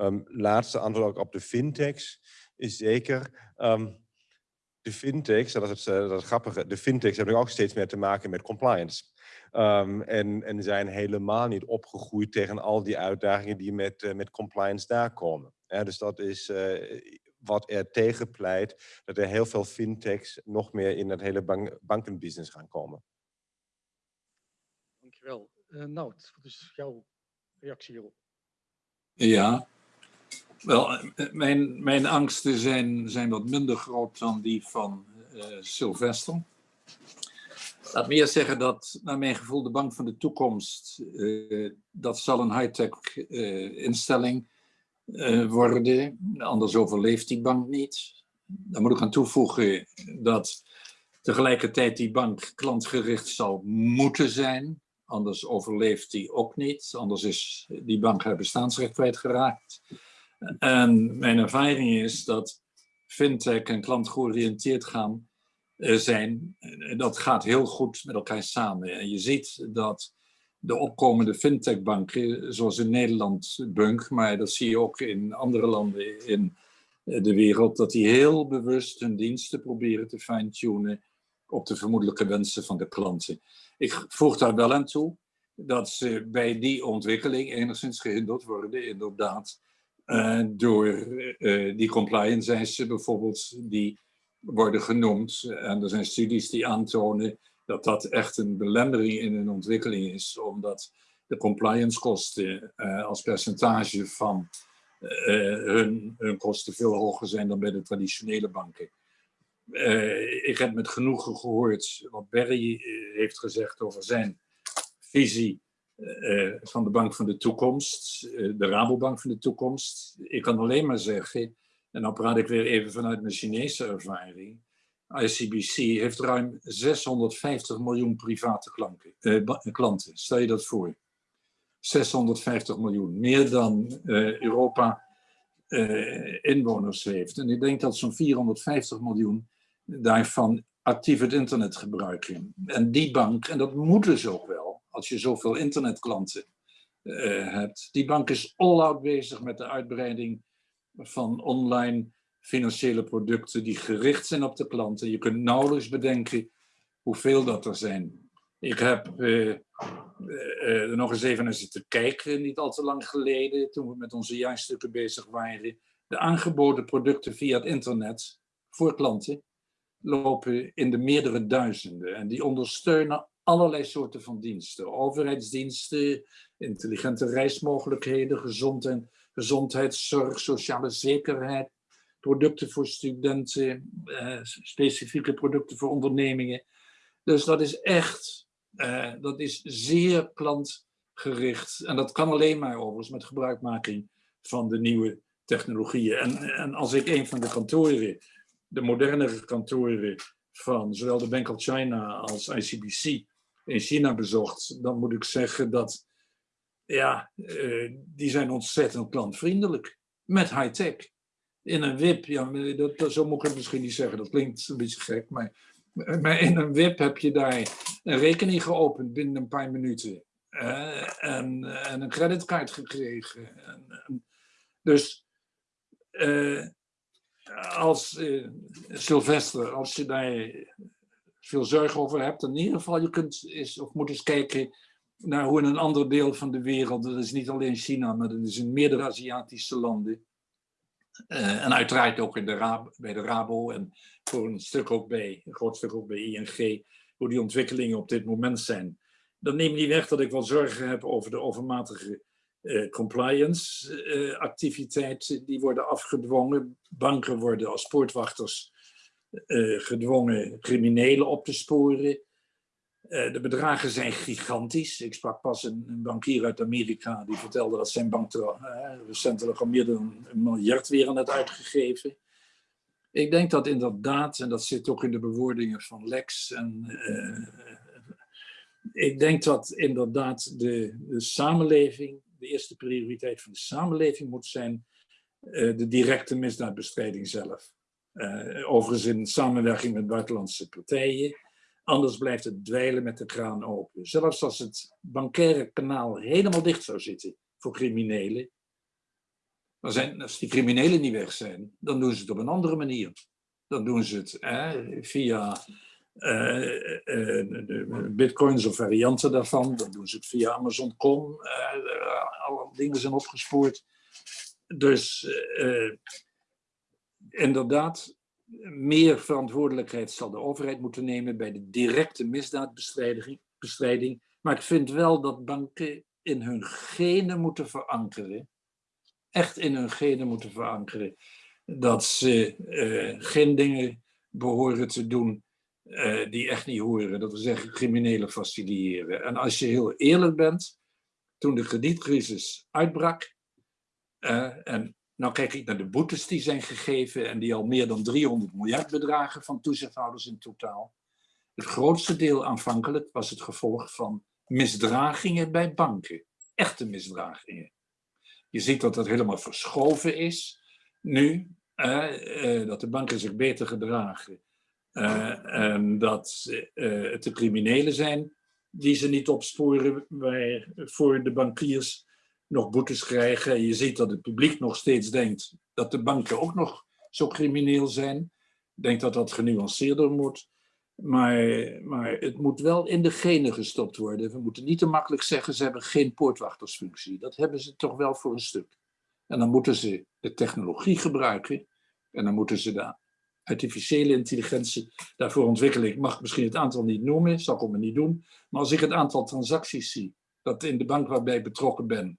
Um, laatste antwoord ook op de fintechs is zeker ehm, de fintechs, dat is het, uh, dat is grappige, de fintechs hebben ook steeds meer te maken met compliance. Um, en, en zijn helemaal niet opgegroeid tegen al die uitdagingen die met, uh, met compliance daar komen. Ja, dus dat is uh, wat er tegen pleit, dat er heel veel fintechs nog meer in het hele bank bankenbusiness gaan komen. Dankjewel. Uh, Nout, wat is jouw reactie hierop? Ja, wel, mijn, mijn angsten zijn, zijn wat minder groot dan die van uh, Sylvester. Laat me eerst zeggen dat, naar mijn gevoel, de bank van de toekomst, dat zal een high-tech uh, instelling worden. Anders overleeft die bank niet. Daar moet ik aan toevoegen dat tegelijkertijd die bank klantgericht zal moeten zijn. Anders overleeft die ook niet. Anders is die bank haar bestaansrecht kwijtgeraakt. En mijn ervaring is dat fintech en klantgeoriënteerd gaan eh, zijn, dat gaat heel goed met elkaar samen. En je ziet dat de opkomende fintechbanken, zoals in Nederland Bunk, maar dat zie je ook in andere landen in de wereld, dat die heel bewust hun diensten proberen te fine-tunen op de vermoedelijke wensen van de klanten. Ik voeg daar wel aan toe dat ze bij die ontwikkeling enigszins gehinderd worden, inderdaad, uh, door uh, die compliance eisen bijvoorbeeld, die worden genoemd. En er zijn studies die aantonen dat dat echt een belemmering in hun ontwikkeling is, omdat de compliance kosten als percentage van hun, hun kosten veel hoger zijn dan bij de traditionele banken. ik heb met genoegen gehoord wat Barry heeft gezegd over zijn visie uh, van de Bank van de Toekomst, uh, de Rabobank van de Toekomst. Ik kan alleen maar zeggen, en dan praat ik weer even vanuit mijn Chinese ervaring. ICBC heeft ruim 650 miljoen private klanten. Stel je dat voor. 650 miljoen, meer dan Europa inwoners heeft. En ik denk dat zo'n 450 miljoen daarvan actief het internet gebruiken. En die bank, en dat moeten ze ook wel, als je zoveel internetklanten uh, hebt. Die bank is all-out bezig met de uitbreiding van online financiële producten die gericht zijn op de klanten. Je kunt nauwelijks bedenken hoeveel dat er zijn. Ik heb uh, uh, er nog eens even naar zitten kijken, niet al te lang geleden, toen we met onze jaarstukken bezig waren. De aangeboden producten via het internet voor klanten lopen in de meerdere duizenden. En die ondersteunen allerlei soorten van diensten. Overheidsdiensten, intelligente reismogelijkheden, gezondheid, gezondheidszorg, sociale zekerheid, producten voor studenten, eh, specifieke producten voor ondernemingen. Dus dat is echt, eh, dat is zeer klantgericht. En dat kan alleen maar overigens met gebruikmaking van de nieuwe technologieën. En, en als ik een van de kantoren, de modernere kantoren van zowel de Bank of China als ICBC in China bezocht, dan moet ik zeggen dat, ja, uh, die zijn ontzettend klantvriendelijk. Met high-tech. In een WIP, ja, dat, zo moet ik het misschien niet zeggen, dat klinkt een beetje gek, maar, maar in een WIP heb je daar een rekening geopend binnen een paar minuten. En, en, een creditcard gekregen. En, dus uh, als Sylvester, als je daar veel zorgen over hebt. In ieder geval, je kunt eens, of moet eens kijken naar hoe in een ander deel van de wereld, dat is niet alleen China, maar dat is in meerdere Aziatische landen. Uh, en uiteraard ook in de Rab, bij de Rabo en voor een stuk ook bij, een groot stuk ook bij ING, hoe die ontwikkelingen op dit moment zijn. Dat neemt niet weg dat ik wel zorgen heb over de overmatige uh, compliance uh, activiteiten. Die worden afgedwongen. Banken worden als poortwachters gedwongen criminelen op te sporen. Uh, de bedragen zijn gigantisch. Ik sprak pas een, een, bankier uit Amerika die vertelde dat zijn bank uh, recentelijk al meer dan een miljard weer aan het uitgegeven. Ik denk dat inderdaad, en dat zit ook in de bewoordingen van Lex, en, ik denk dat inderdaad de, de samenleving, de eerste prioriteit van de samenleving moet zijn de directe misdaadbestrijding zelf. Uh, overigens in samenwerking met buitenlandse partijen. Anders blijft het dweilen met de kraan open. Zelfs als het bankaire kanaal helemaal dicht zou zitten voor criminelen, Dan zijn, als die criminelen niet weg zijn, dan doen ze het op een andere manier. Dan doen ze het via eh, eh, de bitcoins of varianten daarvan. Dan doen ze het via Amazon.com. Uh, alle dingen zijn opgespoord. Dus inderdaad, meer verantwoordelijkheid zal de overheid moeten nemen bij de directe misdaadbestrijding. Maar ik vind wel dat banken in hun genen moeten verankeren. Echt in hun genen moeten verankeren. Dat ze geen dingen behoren te doen uh, die echt niet horen. Dat we zeggen criminelen faciliteren. En als je heel eerlijk bent, toen de kredietcrisis uitbrak, uh, en nou kijk ik naar de boetes die zijn gegeven en die al meer dan 300 miljard bedragen van toezichthouders in totaal. Het grootste deel aanvankelijk was het gevolg van misdragingen bij banken. Echte misdragingen. Je ziet dat dat helemaal verschoven is nu, uh, dat de banken zich beter gedragen uh, dat uh, het de criminelen zijn die ze niet opsporen, voor de bankiers nog boetes krijgen. Je ziet dat het publiek nog steeds denkt dat de banken ook nog zo crimineel zijn. Ik denk dat dat genuanceerder moet. Maar, maar het moet wel in de genen gestopt worden. We moeten niet te makkelijk zeggen, ze hebben geen poortwachtersfunctie. Dat hebben ze toch wel voor een stuk. En dan moeten ze de technologie gebruiken. En dan moeten ze de artificiële intelligentie daarvoor ontwikkelen. Ik mag misschien het aantal niet noemen, zal ik ook niet doen. Maar als ik het aantal transacties zie, dat in de bank waarbij ik betrokken ben,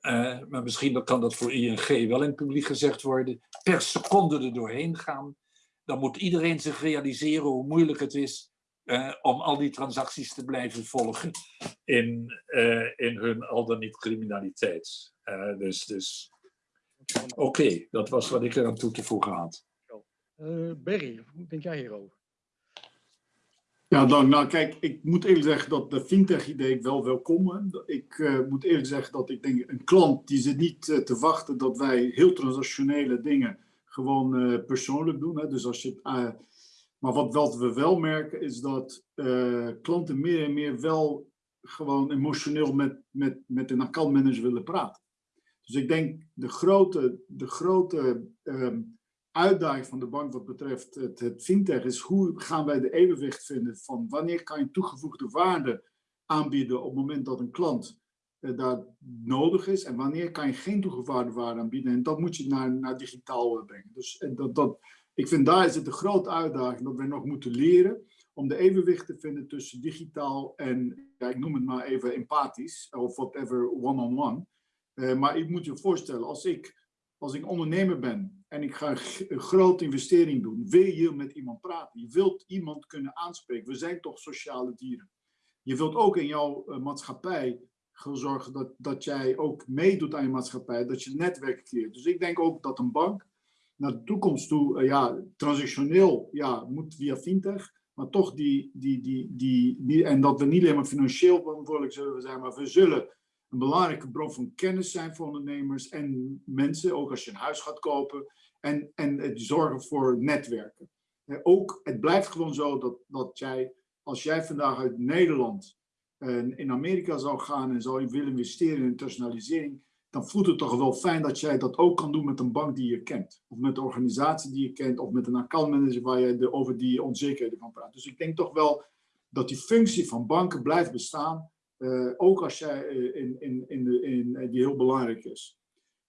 uh, maar misschien kan dat voor ING wel in het publiek gezegd worden, per seconde er doorheen gaan, dan moet iedereen zich realiseren hoe moeilijk het is uh, om al die transacties te blijven volgen in, uh, in hun al dan niet criminaliteit. dus dus oké, dat was wat ik eraan toe te voegen had. Berry, hoe denk jij hierover? Ja, dan, nou kijk, ik moet eerlijk zeggen dat de fintech-idee wel welkom. Ik uh, moet eerlijk zeggen dat ik denk, een klant die zit niet uh, te wachten dat wij heel transactionele dingen gewoon uh, persoonlijk doen. Hè. Dus als je, maar wat, wat we wel merken is dat klanten meer en meer wel gewoon emotioneel met, met, met een accountmanager willen praten. Dus ik denk de grote, de grote ehm, uitdaging van de bank wat betreft het, fintech is hoe gaan wij de evenwicht vinden van wanneer kan je toegevoegde waarde aanbieden op het moment dat een klant uh, daar nodig is en wanneer kan je geen toegevoegde waarde aanbieden en dat moet je naar, naar digitaal brengen. Dus en dat, dat, ik vind daar is het een grote uitdaging dat wij nog moeten leren om de evenwicht te vinden tussen digitaal en, ja, ik noem het maar even empathisch of whatever one-on-one. -on -one. maar ik moet je voorstellen, als ik, als ik ondernemer ben en ik ga een grote investering doen, wil je met iemand praten. Je wilt iemand kunnen aanspreken. We zijn toch sociale dieren. Je wilt ook in jouw uh, maatschappij zorgen dat, dat jij ook meedoet aan je maatschappij, dat je netwerk creëert. Dus ik denk ook dat een bank naar de toekomst toe, uh, ja, transactioneel, ja, moet via fintech, maar toch die, die, die, die, die, en dat we niet alleen maar financieel verantwoordelijk zullen zijn, maar we zullen een belangrijke bron van kennis zijn voor ondernemers en mensen, ook als je een huis gaat kopen, en, en het zorgen voor netwerken. Ook, het blijft gewoon zo dat, dat jij, als jij vandaag uit Nederland uh, in Amerika zou gaan en zou willen investeren in internationalisering, dan voelt het toch wel fijn dat jij dat ook kan doen met een bank die je kent. Of met een organisatie die je kent, of met een accountmanager waar je de, over die onzekerheden kan praten. Dus ik denk toch wel dat die functie van banken blijft bestaan. Uh, ook als jij uh, in, in, in, de, in, die heel belangrijk is.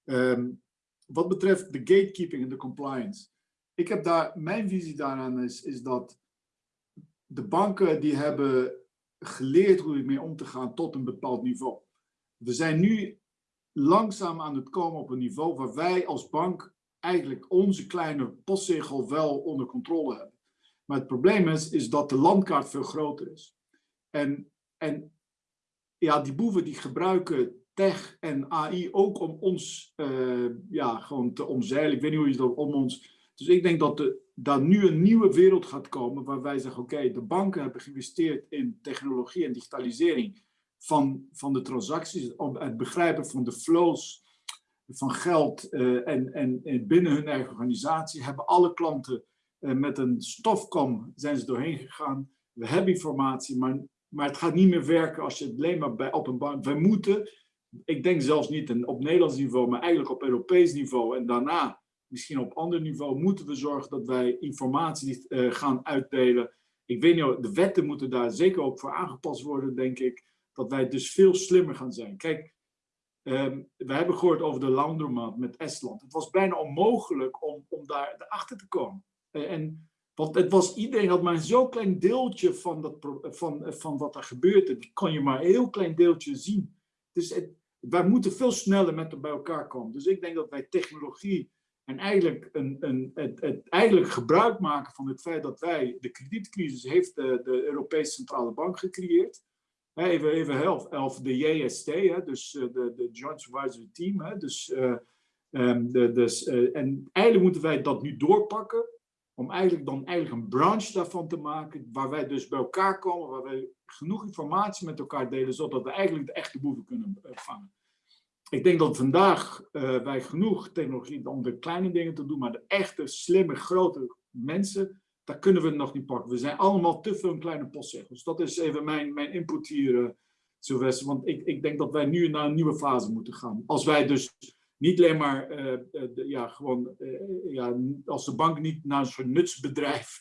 Um, wat betreft de gatekeeping en de compliance. Ik heb daar, mijn visie daaraan is, is dat de banken die hebben geleerd hoe ermee om te gaan tot een bepaald niveau. We zijn nu langzaam aan het komen op een niveau waar wij als bank eigenlijk onze kleine postzegel wel onder controle hebben. Maar het probleem is, is dat de landkaart veel groter is. En, en ja, die boeven die gebruiken tech en AI ook om ons uh, ja, gewoon te omzeilen. Ik weet niet hoe je dat om ons. Dus ik denk dat er dat nu een nieuwe wereld gaat komen waar wij zeggen: oké, de banken hebben geïnvesteerd in technologie en digitalisering van, van de transacties, het begrijpen van de flows van geld uh, en, en, en, binnen hun eigen organisatie hebben alle klanten uh, met een stofkom zijn ze doorheen gegaan. We hebben informatie, maar, maar het gaat niet meer werken als je het alleen maar bij, op een bank. Wij moeten ik denk zelfs niet op Nederlands niveau, maar eigenlijk op Europees niveau. En daarna, misschien op ander niveau, moeten we zorgen dat wij informatie eh, gaan uitdelen. Ik weet niet, de wetten moeten daar zeker ook voor aangepast worden, denk ik. Dat wij dus veel slimmer gaan zijn. Kijk, ehm, we hebben gehoord over de laundromat met Estland. Het was bijna onmogelijk om, om daar achter te komen. Eh, en want het was, iedereen had maar een zo klein deeltje van, dat, van, van wat er gebeurde. Dat kon je maar een heel klein deeltje zien. Dus wij moeten veel sneller met bij elkaar komen. Dus ik denk dat wij technologie en eigenlijk, een, een, het, het, eigenlijk gebruik maken van het feit dat wij de kredietcrisis heeft de, de Europese Centrale Bank gecreëerd. Even, even help, of de JST, hè, dus eh, de, de Joint Supervisory Team. Hè, dus, eh, ehm, de, dus, eh, en eigenlijk moeten wij dat nu doorpakken om eigenlijk dan eigenlijk een branche daarvan te maken, waar wij dus bij elkaar komen, waar wij genoeg informatie met elkaar delen, zodat we eigenlijk de echte boeven kunnen eh, vangen. Ik denk dat vandaag eh, wij genoeg technologie om de kleine dingen te doen, maar de echte, slimme, grote mensen, daar kunnen we nog niet pakken. We zijn allemaal te veel kleine postzegels. Dat is even mijn, mijn input hier, uh, Sylvester. Want ik, ik denk dat wij nu naar een nieuwe fase moeten gaan. Als wij dus niet alleen maar, uh, uh, ja, gewoon, ja, als de bank niet naar een soort nutsbedrijf,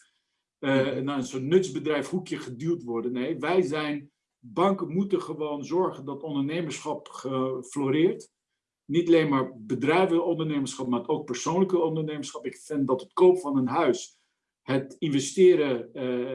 naar een soort nutsbedrijf hoekje geduwd worden. Nee, wij zijn, banken moeten gewoon zorgen dat ondernemerschap floreert. Niet alleen maar bedrijvenondernemerschap, maar ook persoonlijke ondernemerschap. Ik vind dat het koop van een huis, het investeren,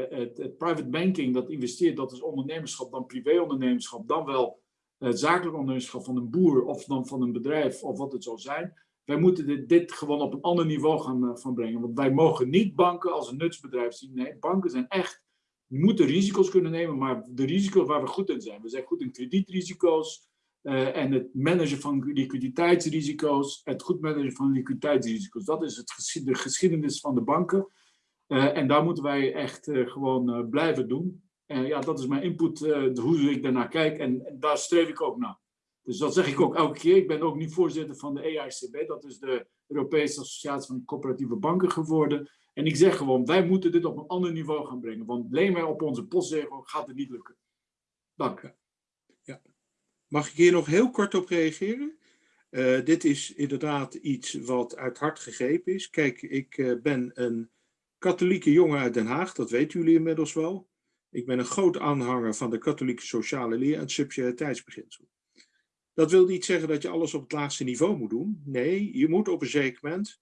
het, het private banking, dat investeert, dat is ondernemerschap, dan privéondernemerschap, dan wel het zakelijk ondernemerschap van een boer of dan van een bedrijf of wat het zou zijn. Wij moeten dit, gewoon op een ander niveau gaan van brengen. Want wij mogen niet banken als een nutsbedrijf zien. Nee, banken zijn echt, moeten risico's kunnen nemen, maar de risico's waar we goed in zijn. We zijn goed in kredietrisico's uh, en het managen van liquiditeitsrisico's, het goed managen van liquiditeitsrisico's. Dat is het, de geschiedenis van de banken. Uh, en daar moeten wij echt gewoon blijven doen. En ja, dat is mijn input, uh, hoe ik daarnaar kijk. En, daar streef ik ook naar. Dus dat zeg ik ook elke keer. Ik ben ook nu voorzitter van de EICB. Dat is de Europese Associatie van Coöperatieve Banken geworden. En ik zeg gewoon, wij moeten dit op een ander niveau gaan brengen. Want alleen maar op onze postzegel gaat het niet lukken. Dank. Ja. Mag ik hier nog heel kort op reageren? Uh, dit is inderdaad iets wat uit hart gegrepen is. Kijk, ik ben een katholieke jongen uit Den Haag. Dat weten jullie inmiddels wel. Ik ben een groot aanhanger van de katholieke sociale leer en het subsidiariteitsbeginsel. Dat wil niet zeggen dat je alles op het laagste niveau moet doen. Nee, je moet op een zeker moment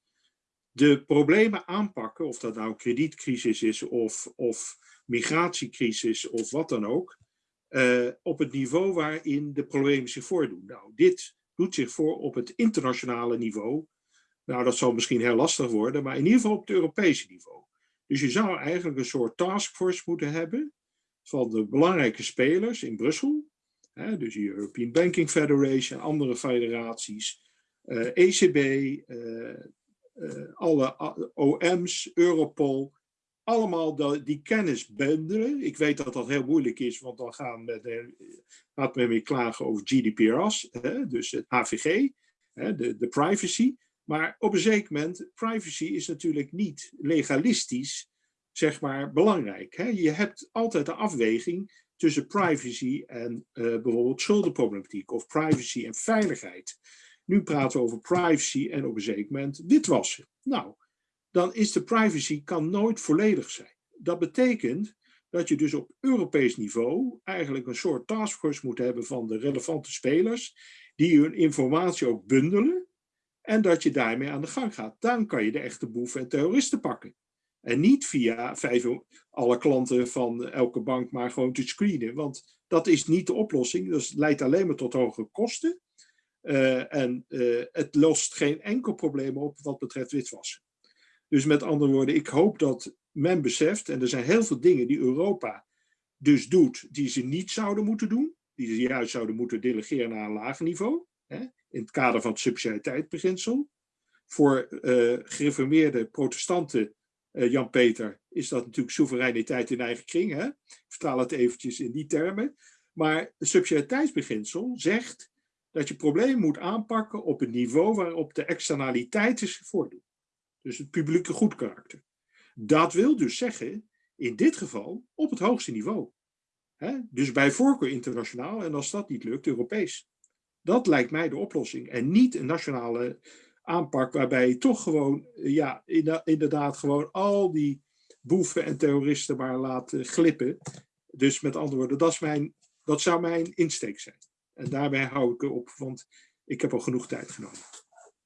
de problemen aanpakken, of dat nou kredietcrisis is of, of migratiecrisis of wat dan ook, uh, op het niveau waarin de problemen zich voordoen. Nou, dit doet zich voor op het internationale niveau. Nou, dat zal misschien heel lastig worden, maar in ieder geval op het Europese niveau. Dus je zou eigenlijk een soort taskforce moeten hebben van de belangrijke spelers in Brussel. Hè, dus de European Banking Federation, andere federaties, ECB, uh, uh, alle OM's, Europol. Allemaal die kennis bundelen. Ik weet dat dat heel moeilijk is, want dan gaan de, gaat men weer klagen over GDPR's, hè, dus het HVG, hè, de, de privacy. Maar op een zeker moment, privacy is natuurlijk niet legalistisch zeg maar, belangrijk. Hè? Je hebt altijd een afweging tussen privacy en uh, bijvoorbeeld schuldenproblematiek of privacy en veiligheid. Nu praten we over privacy en op een zeker moment witwassen. Nou, dan is de privacy kan nooit volledig zijn. Dat betekent dat je dus op Europees niveau eigenlijk een soort taskforce moet hebben van de relevante spelers, die hun informatie ook bundelen en dat je daarmee aan de gang gaat. Dan kan je de echte boeven en terroristen pakken. En niet via vijf, alle klanten van elke bank maar gewoon te screenen. Want dat is niet de oplossing. Dat leidt alleen maar tot hogere kosten. Uh, en uh, het lost geen enkel probleem op wat betreft witwassen. Dus met andere woorden, ik hoop dat men beseft, en er zijn heel veel dingen die Europa dus doet, die ze niet zouden moeten doen. Die ze juist zouden moeten delegeren naar een lager niveau. Hè, in het kader van het subsidiariteitsbeginsel. Voor uh, gereformeerde protestanten uh, Jan-Peter, is dat natuurlijk soevereiniteit in eigen kring. Hè? Ik vertaal het eventjes in die termen. Maar het subsidiariteitsbeginsel zegt dat je problemen moet aanpakken op het niveau waarop de externaliteiten zich voordoen. Dus het publieke goed karakter. Dat wil dus zeggen, in dit geval, op het hoogste niveau. Dus bij voorkeur internationaal en als dat niet lukt, Europees. Dat lijkt mij de oplossing. En niet een nationale aanpak waarbij je toch gewoon, ja, inderdaad gewoon al die boeven en terroristen maar laat eh, glippen. Dus met andere woorden, dat, is mijn, dat zou mijn insteek zijn. En daarbij hou ik op, want ik heb al genoeg tijd genomen.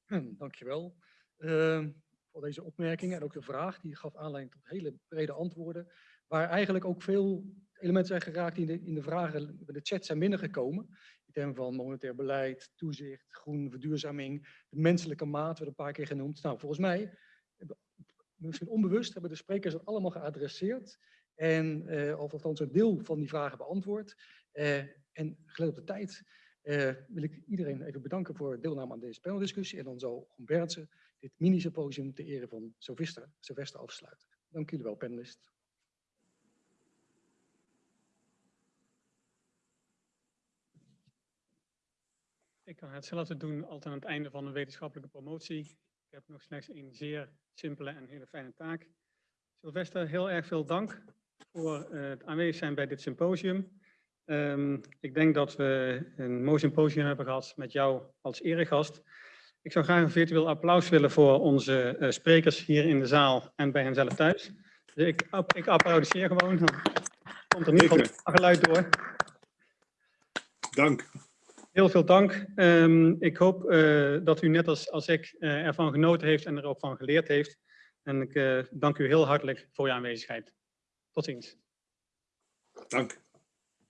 Hm, Dankjewel uh, voor deze opmerkingen en ook de vraag. Die gaf aanleiding tot hele brede antwoorden. Waar eigenlijk ook veel elementen zijn geraakt die in de, in de vragen in de chat zijn binnengekomen. In termen van monetair beleid, toezicht, groen, verduurzaming, de menselijke maat werd een paar keer genoemd. Nou, volgens mij, misschien onbewust, hebben de sprekers dat allemaal geadresseerd. En, eh, of althans een deel van die vragen beantwoord. Eh, en gelet op de tijd eh, wil ik iedereen even bedanken voor deelname aan deze paneldiscussie. En dan zal Berndsen dit mini-symposium ter ere van Sylvester afsluiten. Dank jullie wel, panelist. Ik kan hetzelfde doen als aan het einde van een wetenschappelijke promotie. Ik heb nog slechts een zeer simpele en hele fijne taak. Sylvester, heel erg veel dank voor eh, het aanwezig zijn bij dit symposium. Ehm, ik denk dat we een mooi symposium hebben gehad met jou als eregast. Ik zou graag een virtueel applaus willen voor onze eh, sprekers hier in de zaal en bij hen zelf thuis. Dus ik, ik applaudisseer gewoon. Dan komt er niet van geluid door. Dank. Heel veel dank. Ehm, ik hoop eh, dat u net als, als ik eh, ervan genoten heeft en er ook van geleerd heeft. En ik eh, dank u heel hartelijk voor uw aanwezigheid. Tot ziens. Dank.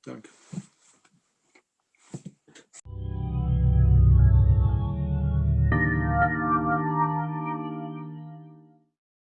Dank.